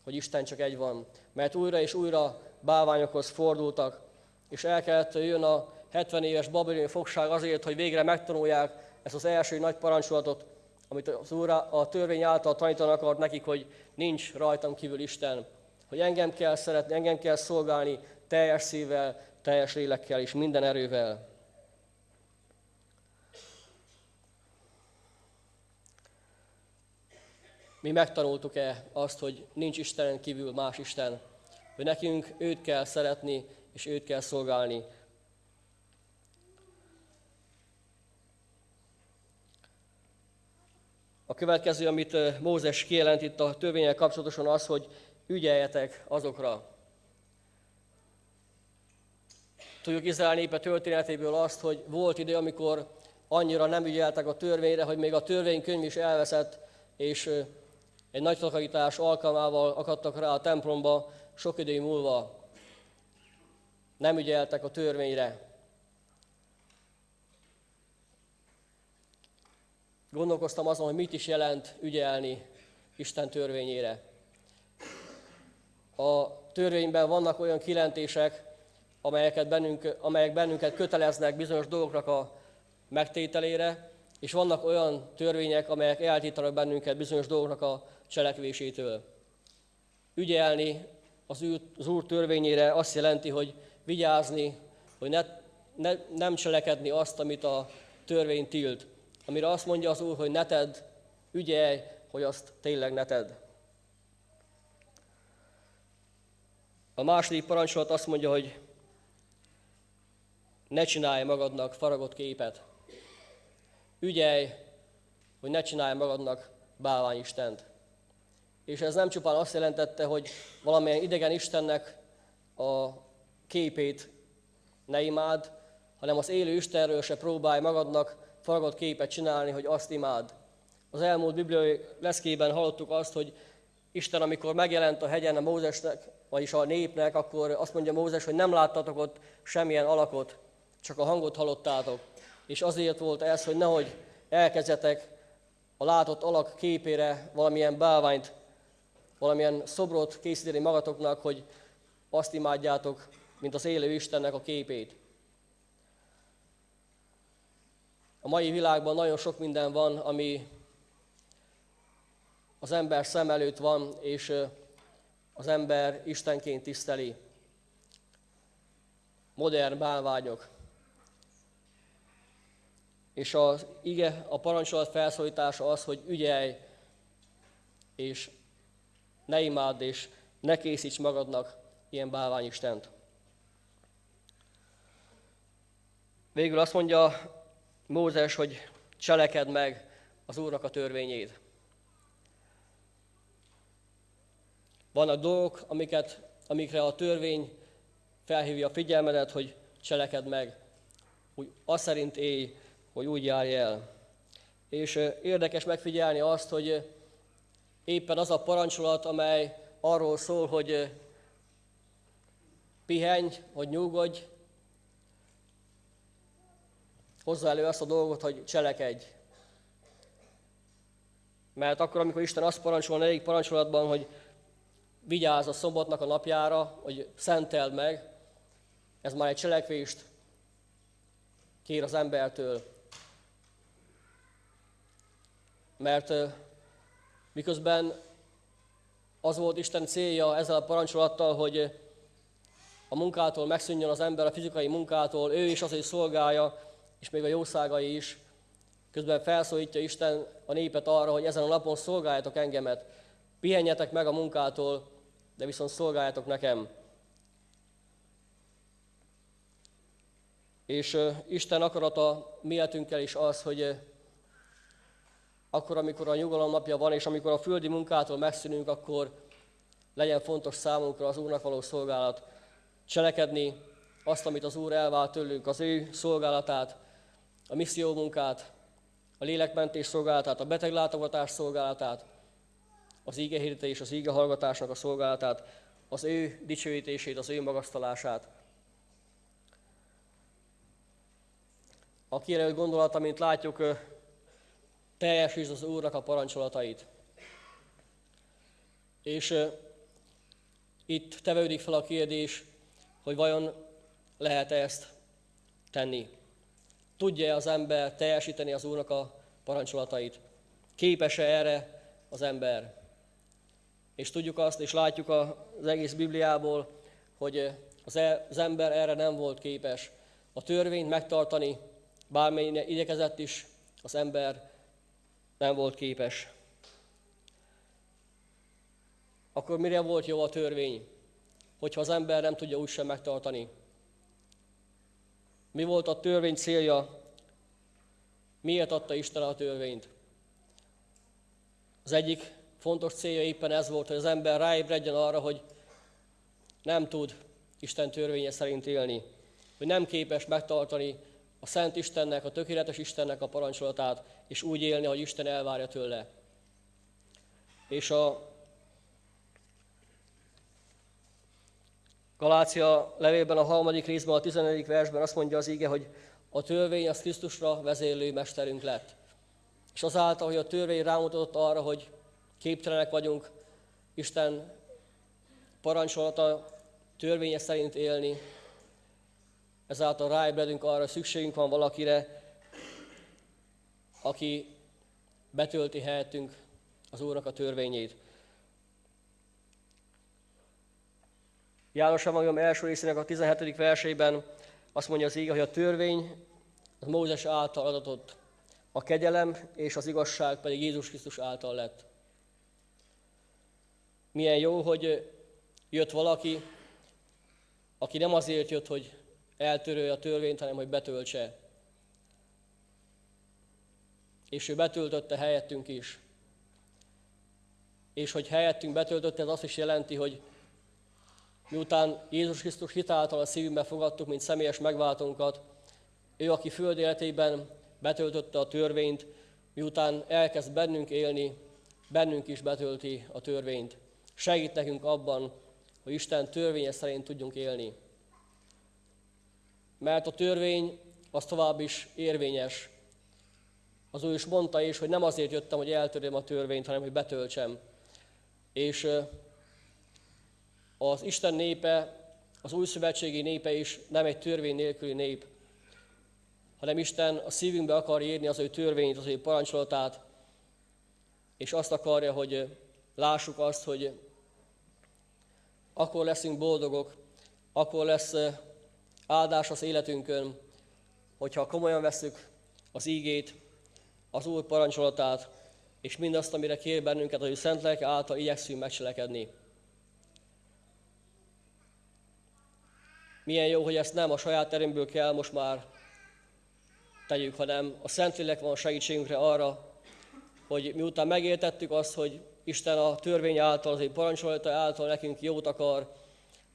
hogy Isten csak egy van. Mert újra és újra bálványokhoz fordultak, és el kellett jön a 70 éves babiloni fogság azért, hogy végre megtanulják ezt az első nagy parancsolatot, amit az Úr a törvény által tanítanak akart nekik, hogy nincs rajtam kívül Isten, hogy engem kell szeretni, engem kell szolgálni teljes szívvel, teljes lélekkel és minden erővel. Mi megtanultuk-e azt, hogy nincs Istenen kívül más Isten, hogy nekünk őt kell szeretni, és őt kell szolgálni. A következő, amit Mózes kijelent itt a törvényel kapcsolatosan az, hogy ügyeljetek azokra. Tudjuk Izrael népe történetéből azt, hogy volt idő, amikor annyira nem ügyeltek a törvényre, hogy még a törvénykönyv is elveszett, és egy nagy takarítás alkalmával akadtak rá a templomba sok idő múlva. Nem ügyeltek a törvényre. Gondolkoztam azon, hogy mit is jelent ügyelni Isten törvényére. A törvényben vannak olyan kilentések, amelyeket bennünk, amelyek bennünket köteleznek bizonyos dolgoknak a megtételére, és vannak olyan törvények, amelyek eltítanak bennünket bizonyos dolgoknak a cselekvésétől. Ügyelni az, ő, az Úr törvényére azt jelenti, hogy vigyázni, hogy ne, ne, nem cselekedni azt, amit a törvény tilt. Amire azt mondja az Úr, hogy ne tedd, ügyelj, hogy azt tényleg ne tedd. A második parancsolat azt mondja, hogy ne csinálj magadnak faragott képet. Ügyelj, hogy ne csinálj magadnak bálványistent. És ez nem csupán azt jelentette, hogy valamilyen idegen Istennek a képét ne imád, hanem az élő Istenről se próbálj magadnak faragott képet csinálni, hogy azt imád. Az elmúlt bibliai leszkében hallottuk azt, hogy Isten, amikor megjelent a hegyen a Mózesnek, vagyis a népnek, akkor azt mondja Mózes, hogy nem láttatok ott semmilyen alakot, csak a hangot hallottátok. És azért volt ez, hogy nehogy elkezdetek a látott alak képére valamilyen bálványt, valamilyen szobrot készíteni magatoknak, hogy azt imádjátok, mint az élő Istennek a képét. A mai világban nagyon sok minden van, ami az ember szem előtt van, és az ember Istenként tiszteli. Modern bálványok. És az ige, a parancsolat felszólítása az, hogy ügyelj, és ne imádd, és ne készíts magadnak ilyen bálványistent. Végül azt mondja Mózes, hogy cseleked meg az Úrnak a törvényét. Vannak dolgok, amiket, amikre a törvény felhívja a figyelmedet, hogy cseleked meg. Úgy azt szerint élj, hogy úgy járj el. És érdekes megfigyelni azt, hogy éppen az a parancsolat, amely arról szól, hogy pihenj, hogy nyugodj, hozza elő azt a dolgot, hogy cselekedj. Mert akkor, amikor Isten azt parancsol a negyedik parancsolatban, hogy vigyázz a szombatnak a napjára, hogy szenteld meg, ez már egy cselekvést kér az embertől. Mert miközben az volt Isten célja ezzel a parancsolattal, hogy a munkától megszűnjön az ember, a fizikai munkától, ő is azért szolgálja, és még a jószágai is. Közben felszólítja Isten a népet arra, hogy ezen a napon szolgáljátok engemet. Pihenjetek meg a munkától, de viszont szolgáljátok nekem. És Isten akarata mi életünkkel is az, hogy akkor, amikor a nyugalom napja van, és amikor a földi munkától megszűnünk, akkor legyen fontos számunkra az Úrnak való szolgálat. Cselekedni azt, amit az Úr elvált tőlünk, az ő szolgálatát, a misszió munkát, a lélekmentés szolgálatát, a beteglátogatás szolgálatát, az ígehirdetés, az ígehallgatásnak a szolgálatát, az ő dicsőítését, az ő magasztalását. A kijelölt gondolata, mint látjuk, teljesítsd az Úrnak a parancsolatait. És itt tevődik fel a kérdés, hogy vajon lehet-e ezt tenni. Tudja-e az ember teljesíteni az Úrnak a parancsolatait? Képes-e erre az ember? És tudjuk azt, és látjuk az egész Bibliából, hogy e, az ember erre nem volt képes. A törvényt megtartani, bármilyen igyekezett is, az ember nem volt képes. Akkor mire volt jó a törvény? Hogyha az ember nem tudja úgysem megtartani. Mi volt a törvény célja? Miért adta Isten a törvényt? Az egyik fontos célja éppen ez volt, hogy az ember ráébredjen arra, hogy nem tud Isten törvénye szerint élni, hogy nem képes megtartani a Szent Istennek, a tökéletes Istennek a parancsolatát, és úgy élni, hogy Isten elvárja tőle. És a Galácia levélben a harmadik részben, a 14. versben azt mondja az ige, hogy a törvény az Krisztusra vezérlő mesterünk lett. És azáltal, hogy a törvény rámutatott arra, hogy képtelenek vagyunk Isten parancsolata törvénye szerint élni, ezáltal ráébredünk arra, szükségünk van valakire, aki betölti helyettünk az Úrnak a törvényét. János Evangélium első részének a 17. versében azt mondja az íge, hogy a törvény az Mózes által adatott, a kegyelem és az igazság pedig Jézus Krisztus által lett. Milyen jó, hogy jött valaki, aki nem azért jött, hogy eltörölje a törvényt, hanem hogy betöltse. És ő betöltötte helyettünk is. És hogy helyettünk betöltötte, ez azt is jelenti, hogy miután Jézus Krisztus hitáltal a szívünkbe fogadtuk, mint személyes megváltónkat, ő, aki föld életében betöltötte a törvényt, miután elkezd bennünk élni, bennünk is betölti a törvényt. Segít nekünk abban, hogy Isten törvénye szerint tudjunk élni. Mert a törvény az tovább is érvényes. Az ő is mondta is, hogy nem azért jöttem, hogy eltörjem a törvényt, hanem hogy betöltsem. És az Isten népe, az új szövetségi népe is nem egy törvény nélküli nép, hanem Isten a szívünkbe akar írni az ő törvényt, az ő parancsolatát, és azt akarja, hogy lássuk azt, hogy akkor leszünk boldogok, akkor lesz áldás az életünkön, hogyha komolyan veszük az ígét, az Úr parancsolatát, és mindazt, amire kér bennünket, hogy Szent Lelke által igyekszünk megcselekedni. Milyen jó, hogy ezt nem a saját erőmből kell most már tegyük, hanem a Szentlélek van segítségünkre arra, hogy miután megértettük azt, hogy Isten a törvény által, az egy parancsolata által nekünk jót akar,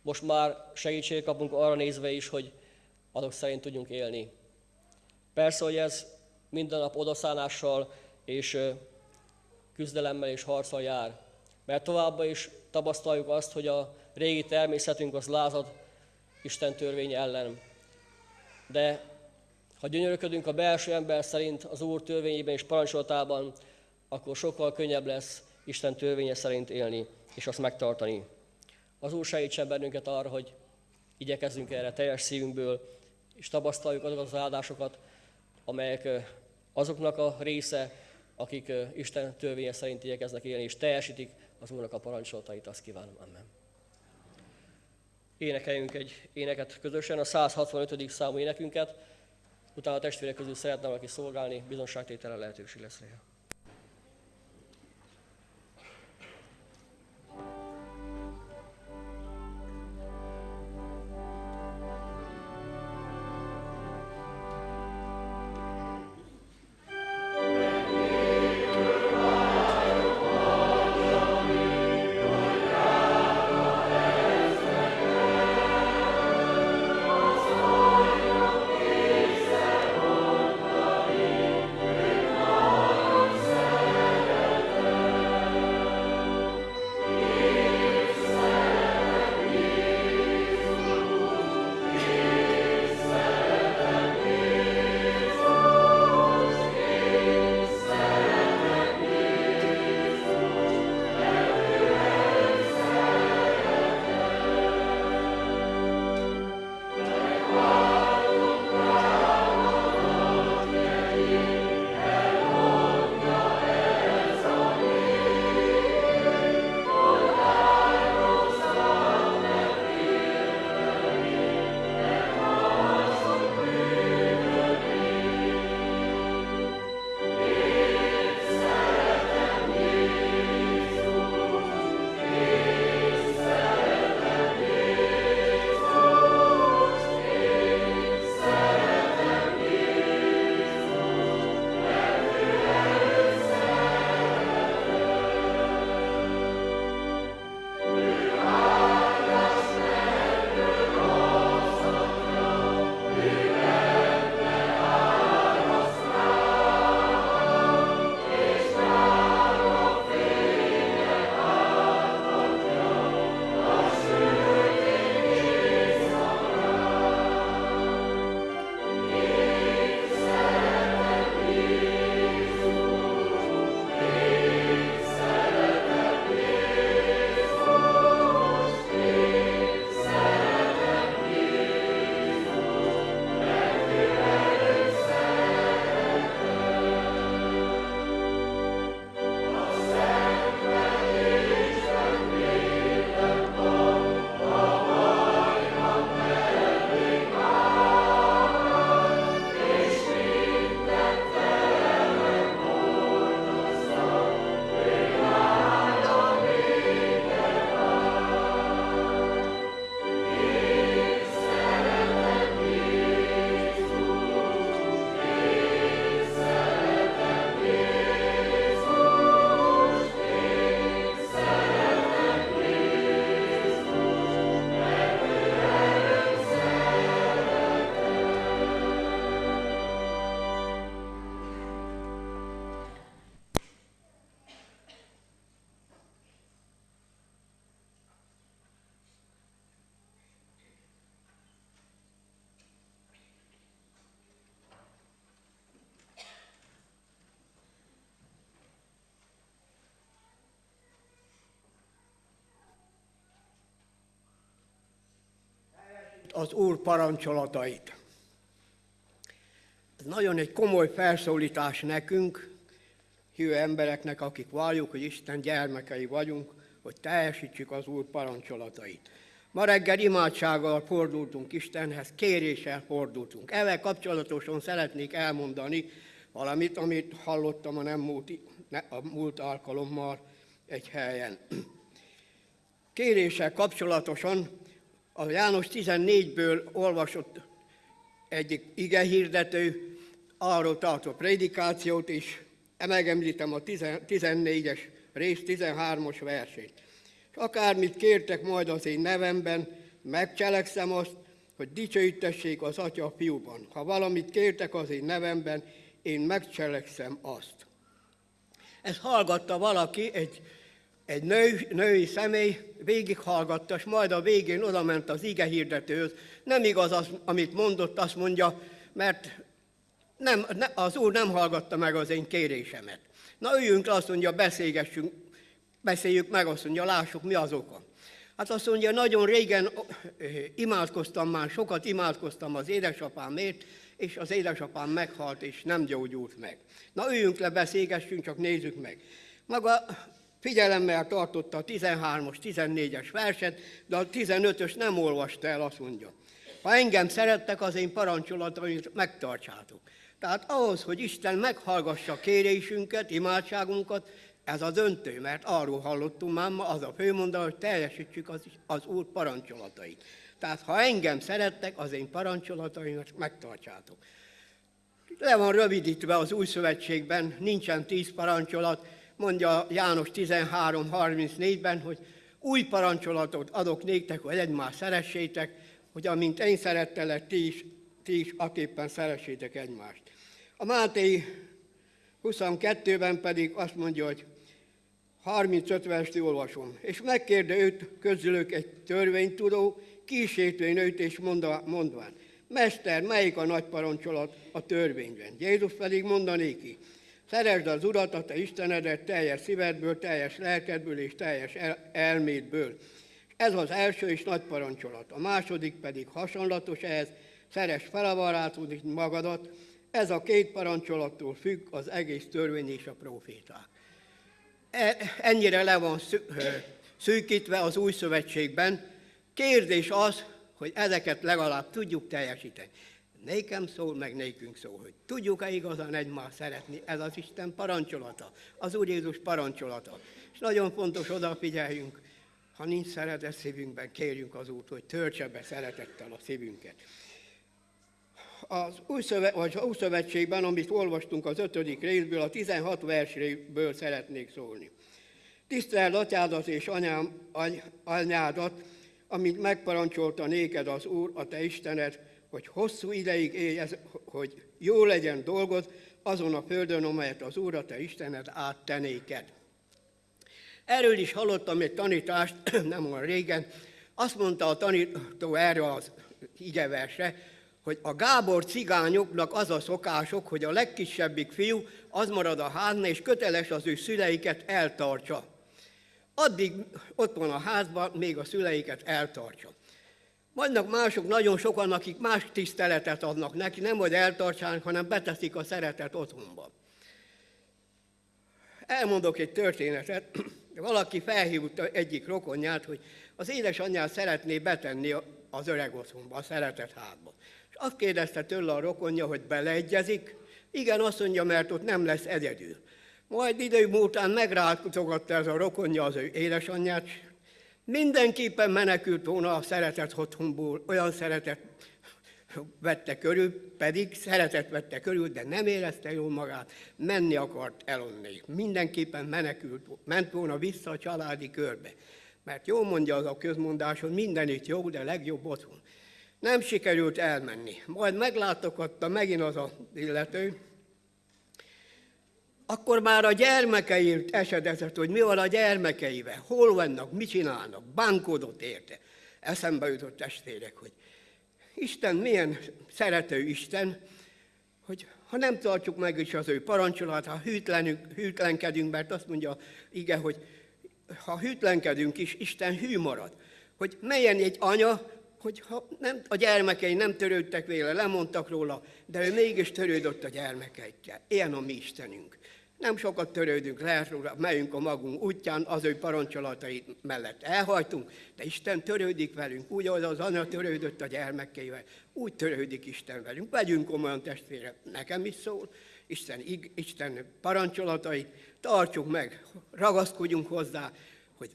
most már segítséget kapunk arra nézve is, hogy azok szerint tudjunk élni. Persze, hogy ez minden nap odaszánással és küzdelemmel és harccal jár. Mert továbbá is tapasztaljuk azt, hogy a régi természetünk az lázad Isten törvény ellen. De ha gyönyörködünk a belső ember szerint az Úr törvényében és parancsolatában, akkor sokkal könnyebb lesz Isten törvénye szerint élni, és azt megtartani. Az Úr segítsen bennünket arra, hogy igyekezzünk erre teljes szívünkből, és tapasztaljuk azokat az áldásokat, amelyek azoknak a része, akik Isten törvénye szerint igyekeznek élni, és teljesítik az Úrnak a parancsolatait, azt kívánom. Amen. Énekeljünk egy éneket közösen, a 165. számú énekünket, utána a testvérek közül szeretne valaki szolgálni, bizonságtétele lehetőség lesz rá. Az Úr parancsolatait. Ez nagyon egy komoly felszólítás nekünk, hívő embereknek, akik valljuk, hogy Isten gyermekei vagyunk, hogy teljesítsük az Úr parancsolatait. Ma reggel imádsággal fordultunk Istenhez, kéréssel fordultunk. Ezzel kapcsolatosan szeretnék elmondani valamit, amit hallottam a nem múlt, a múlt alkalommal egy helyen. Kéréssel kapcsolatosan a János 14-ből olvasott egyik ige hirdető arról tartott prédikációt is, megemlítem a 14-es rész 13-os versét. És akármit kértek majd az én nevemben, megcselekszem azt, hogy dicsőítessék az Atya a fiúban. Ha valamit kértek az én nevemben, én megcselekszem azt. Ez hallgatta valaki, egy, egy nő, női személy, végighallgatta, és majd a végén oda ment az ige hirdetőhöz. Nem igaz az, amit mondott, azt mondja, mert nem, az Úr nem hallgatta meg az én kérésemet. Na üljünk le, azt mondja, beszélgessünk, beszéljük meg, azt mondja, lássuk, mi az oka. Hát azt mondja, nagyon régen imádkoztam már, sokat imádkoztam az édesapámért, és az édesapám meghalt, és nem gyógyult meg. Na üljünk le, beszélgessünk, csak nézzük meg. Maga figyelemmel tartotta a 13-as, 14-es verset, de a 15-ös nem olvasta el, azt mondja. Ha engem szerettek, az én parancsolatomat megtartsátok. Tehát ahhoz, hogy Isten meghallgassa kérésünket, imádságunkat, ez a döntő, mert arról hallottunk már ma, az a főmondat, hogy teljesítsük az, az Úr parancsolatait. Tehát ha engem szerettek, az én parancsolataimat megtartsátok. Le van rövidítve az új szövetségben, nincsen tíz parancsolat, mondja János 13.34-ben, hogy új parancsolatot adok néktek, hogy egymást szeressétek, hogy amint én szerettelek, ti is, ti is aképpen szeressétek egymást. A Máté 22-ben pedig azt mondja, hogy 35 verset olvasom. És megkérde őt közülük egy törvénytudó, kísértően őt és mondván, Mester, melyik a nagy parancsolat a törvényben? Jézus pedig mondanéki, szeresd az Urat, a te Istenedet teljes szívedből, teljes lelkedből és teljes el- elmédből. Ez az első és nagy parancsolat. A második pedig hasonlatos ehhez, szeres fel a barátod, magadat. Ez a két parancsolattól függ az egész törvény és a proféták. E, ennyire le van szűkítve az új szövetségben. Kérdés az, hogy ezeket legalább tudjuk teljesíteni. Nékem szól, meg nékünk szól, hogy tudjuk-e igazán egymást szeretni, ez az Isten parancsolata, az Úr Jézus parancsolata. És nagyon fontos odafigyeljünk, ha nincs szeretet szívünkben, kérjünk az Úrt, hogy töltse be szeretettel a szívünket. Az új, szövet, vagy az új szövetségben, amit olvastunk az ötödik részből, a 16 versből szeretnék szólni. Tiszteld atyádat és anyám, any, anyádat, amit megparancsolta néked az Úr, a te Istened, hogy hosszú ideig élj, hogy jó legyen dolgod azon a földön, amelyet az Úr, a te Istened áttenéked. Erről is hallottam egy tanítást, [clears throat] nem olyan régen, azt mondta a tanító erre az igeverse, hogy a Gábor cigányoknak az a szokások, hogy a legkisebbik fiú az marad a házna, és köteles az ő szüleiket eltartsa. Addig ott van a házban, még a szüleiket eltartsa. Vannak mások, nagyon sokan, akik más tiszteletet adnak neki, nem hogy eltartsák, hanem beteszik a szeretet otthonba. Elmondok egy történetet. [clears throat] Valaki felhívta egyik rokonját, hogy az édesanyját szeretné betenni az öreg otthonba, a szeretet házba. És azt kérdezte tőle a rokonja, hogy beleegyezik. Igen, azt mondja, mert ott nem lesz egyedül. Majd idő múltán megrátogatta ez a rokonja az ő édesanyját, mindenképpen menekült volna a szeretet otthonból, olyan szeretet vette körül, pedig szeretet vette körül, de nem érezte jól magát, menni akart elonni. Mindenképpen menekült, ment volna vissza a családi körbe. Mert jól mondja az a közmondás, hogy mindenit jó, de legjobb otthon. Nem sikerült elmenni. Majd meglátogatta megint az a illető, akkor már a gyermekeért esedezett, hogy mi van a gyermekeivel, hol vannak, mit csinálnak, bánkodott érte. Eszembe jutott testvérek, hogy Isten milyen szerető Isten, hogy ha nem tartjuk meg is az ő parancsolat, ha hűtlenkedünk, mert azt mondja, igen, hogy ha hűtlenkedünk is, Isten hű marad. Hogy melyen egy anya hogy ha nem, a gyermekei nem törődtek vele, lemondtak róla, de ő mégis törődött a gyermekeikkel. Ilyen a mi Istenünk. Nem sokat törődünk, lehet megyünk a magunk útján, az ő parancsolatai mellett elhajtunk, de Isten törődik velünk, úgy, ahogy az anya törődött a gyermekeivel, úgy törődik Isten velünk. Vegyünk komolyan testvére, nekem is szól, Isten, Isten parancsolatait, tartsuk meg, ragaszkodjunk hozzá, hogy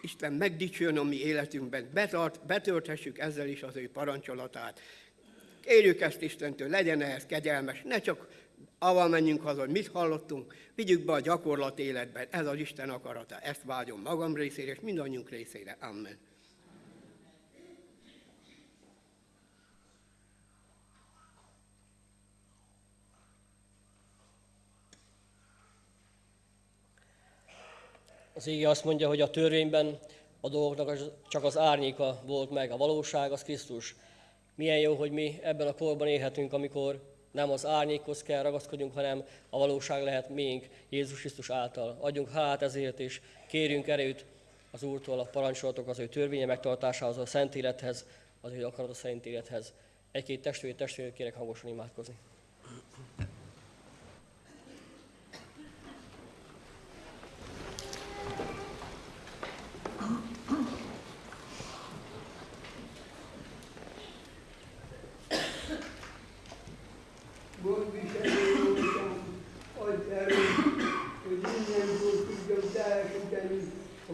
Isten megdicsőjön a mi életünkben, betart, betölthessük ezzel is az ő parancsolatát. Kérjük ezt Istentől, legyen ehhez kegyelmes, ne csak avval menjünk haza, hogy mit hallottunk, vigyük be a gyakorlat életben. Ez az Isten akarata. Ezt vágyom magam részére, és mindannyiunk részére. Amen. Az ége azt mondja, hogy a törvényben a dolgoknak csak az árnyéka volt meg, a valóság az Krisztus. Milyen jó, hogy mi ebben a korban élhetünk, amikor nem az árnyékhoz kell ragaszkodjunk, hanem a valóság lehet miénk Jézus Krisztus által. Adjunk hát ezért, és kérjünk erőt az Úrtól a parancsolatok az ő törvénye megtartásához, a szent élethez, az ő akarat a szent élethez. Egy-két testvér, testvér kérek hangosan imádkozni.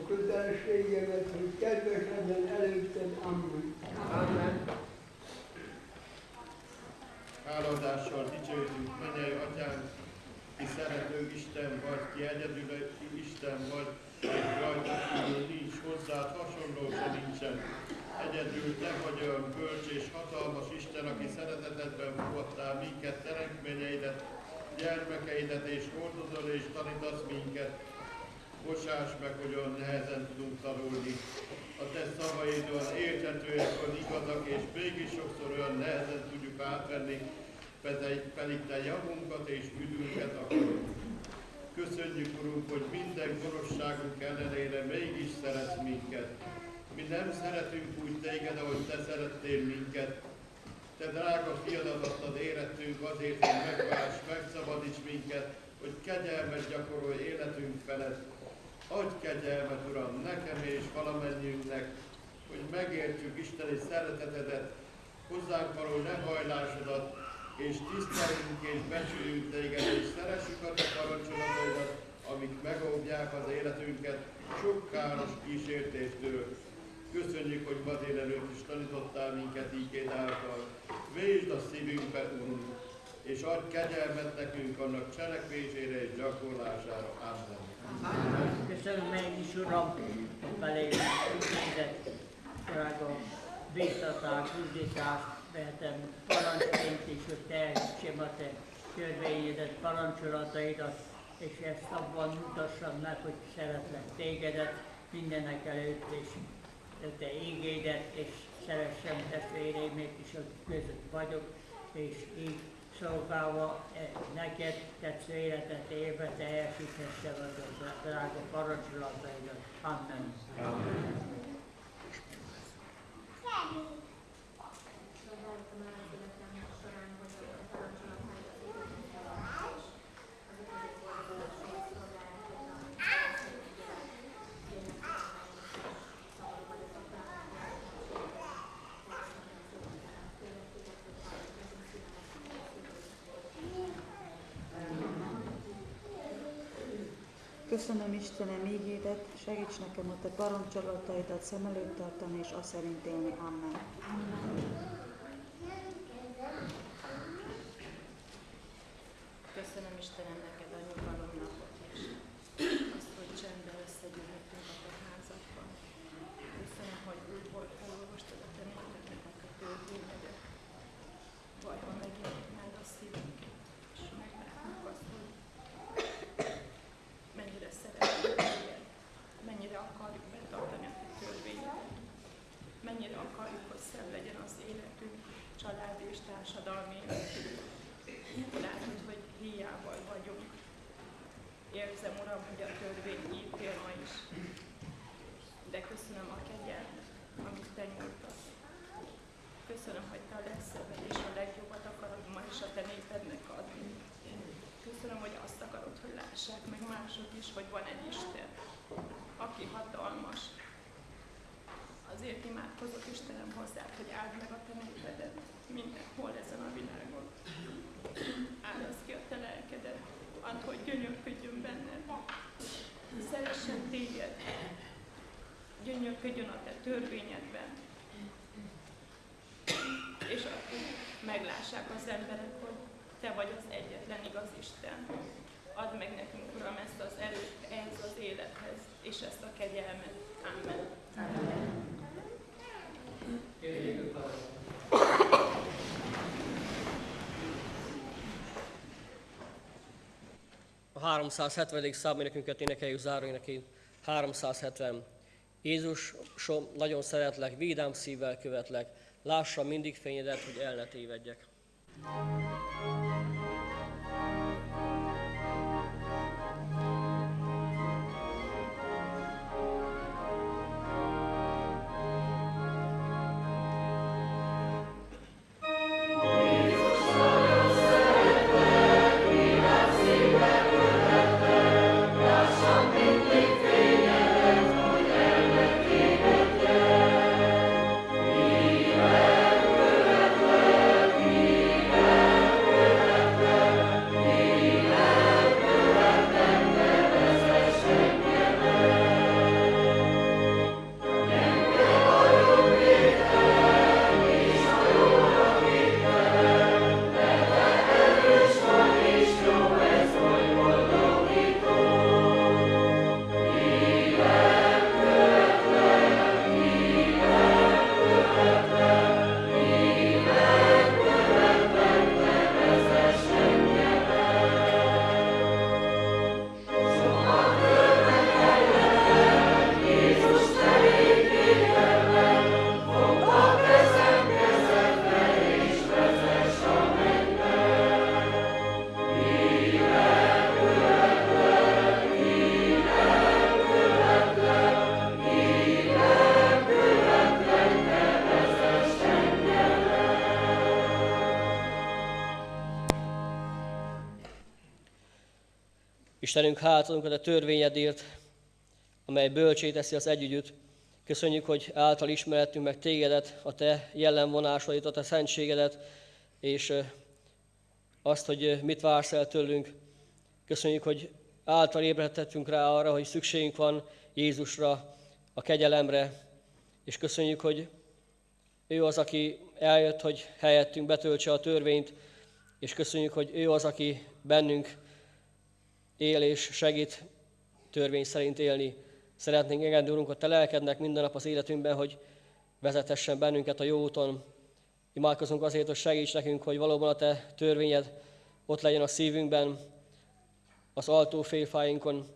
kötelességemet, hogy kedves legyen előtted. Amen. Amen. Háladással dicsőjük, mennyei atyánk, ki szerető Isten vagy, ki egyedül Isten vagy, rajta kívül nincs hozzád, hasonló se nincsen. Egyedül te vagy olyan bölcs és hatalmas Isten, aki szeretetedben fogadtál minket, teremtményeidet, gyermekeidet, és hordozol és tanítasz minket, bocsáss meg, hogy olyan nehezen tudunk tanulni. A te szavaid olyan érthetőek, olyan igazak, és mégis sokszor olyan nehezen tudjuk átvenni, pedig te javunkat és üdvünket akarod. Köszönjük, Urunk, hogy minden gonoszságunk ellenére mégis szeretsz minket. Mi nem szeretünk úgy téged, ahogy te szerettél minket. Te drága fiadat adtad érettünk azért, hogy megválts, megszabadíts minket, hogy kegyelmet gyakorolj életünk felett, Adj kegyelmet, Uram, nekem és valamennyiünknek, hogy megértsük Isteni szeretetedet, hozzánk való lehajlásodat, és tiszteljünk és becsüljünk téged, és szeressük a te parancsolataidat, amik megóvják az életünket sok káros kísértéstől. Köszönjük, hogy ma délelőtt is tanítottál minket ígéd által. Vésd a szívünkbe, Urunk, és adj kegyelmet nekünk annak cselekvésére és gyakorlására. Amen. Köszönöm meg is, Uram, ügyezett drága biztatás, ügyítást vehetem parancsként is, hogy teljesítsem a te törvényedet, parancsolataidat, és ezt abban mutassam meg, hogy szeretlek tégedet mindenek előtt, és te ígédet, és szeressem testvéreimét is, hogy között vagyok, és így szolgálva eh, neked tetsző életet élve teljesíthesse az a drága parancsolataidat. Amen. Amen. Istenem ígédet, segíts nekem a te parancsolataidat szem előtt tartani, és azt szerint élni. Amen. Köszönöm Istenem neked a nyugalom napot is. Azt, hogy csendben összegyűlhetünk a te házadban. Köszönöm, hogy úgy volt, olvastad a te népeteknek a törvényedet. Bajba megjelent meg a szívünket. mennyire akarjuk betartani a te törvényedet, mennyire akarjuk, hogy szebb legyen a mások is, hogy van egy Isten, aki hatalmas. Azért imádkozok Istenem hozzád, hogy áld meg a te népedet mindenhol ezen a világon. Áldozz ki a te lelkedet, add, hogy gyönyörködjön benned. Szeressen téged, gyönyörködjön a te törvényedben. És akkor meglássák az emberek, hogy te vagy az egyetlen igaz Isten. Add meg nekünk, Uram, ezt az erőt ehhez az élethez, és ezt a kegyelmet. Amen. Amen. A 370. száménekünket énekeljük záróénekén. 370. Jézusom, nagyon szeretlek, vidám szívvel követlek, lássam mindig fényedet, hogy el ne tévedjek. Istenünk, hátadunk a törvényedért, amely bölcsé teszi az együgyüt. Köszönjük, hogy által ismerettünk meg tégedet, a te jellemvonásait, a te szentségedet, és azt, hogy mit vársz el tőlünk. Köszönjük, hogy által ébredhettünk rá arra, hogy szükségünk van Jézusra, a kegyelemre, és köszönjük, hogy ő az, aki eljött, hogy helyettünk betöltse a törvényt, és köszönjük, hogy ő az, aki bennünk él és segít törvény szerint élni. Szeretnénk engedni, Urunk, a Te lelkednek minden nap az életünkben, hogy vezetessen bennünket a jó úton. Imádkozunk azért, hogy segíts nekünk, hogy valóban a Te törvényed ott legyen a szívünkben, az altófélfáinkon,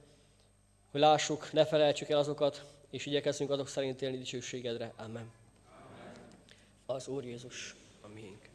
hogy lássuk, ne felejtsük el azokat, és igyekezzünk azok szerint élni dicsőségedre. Amen. Az Úr Jézus, a miénk.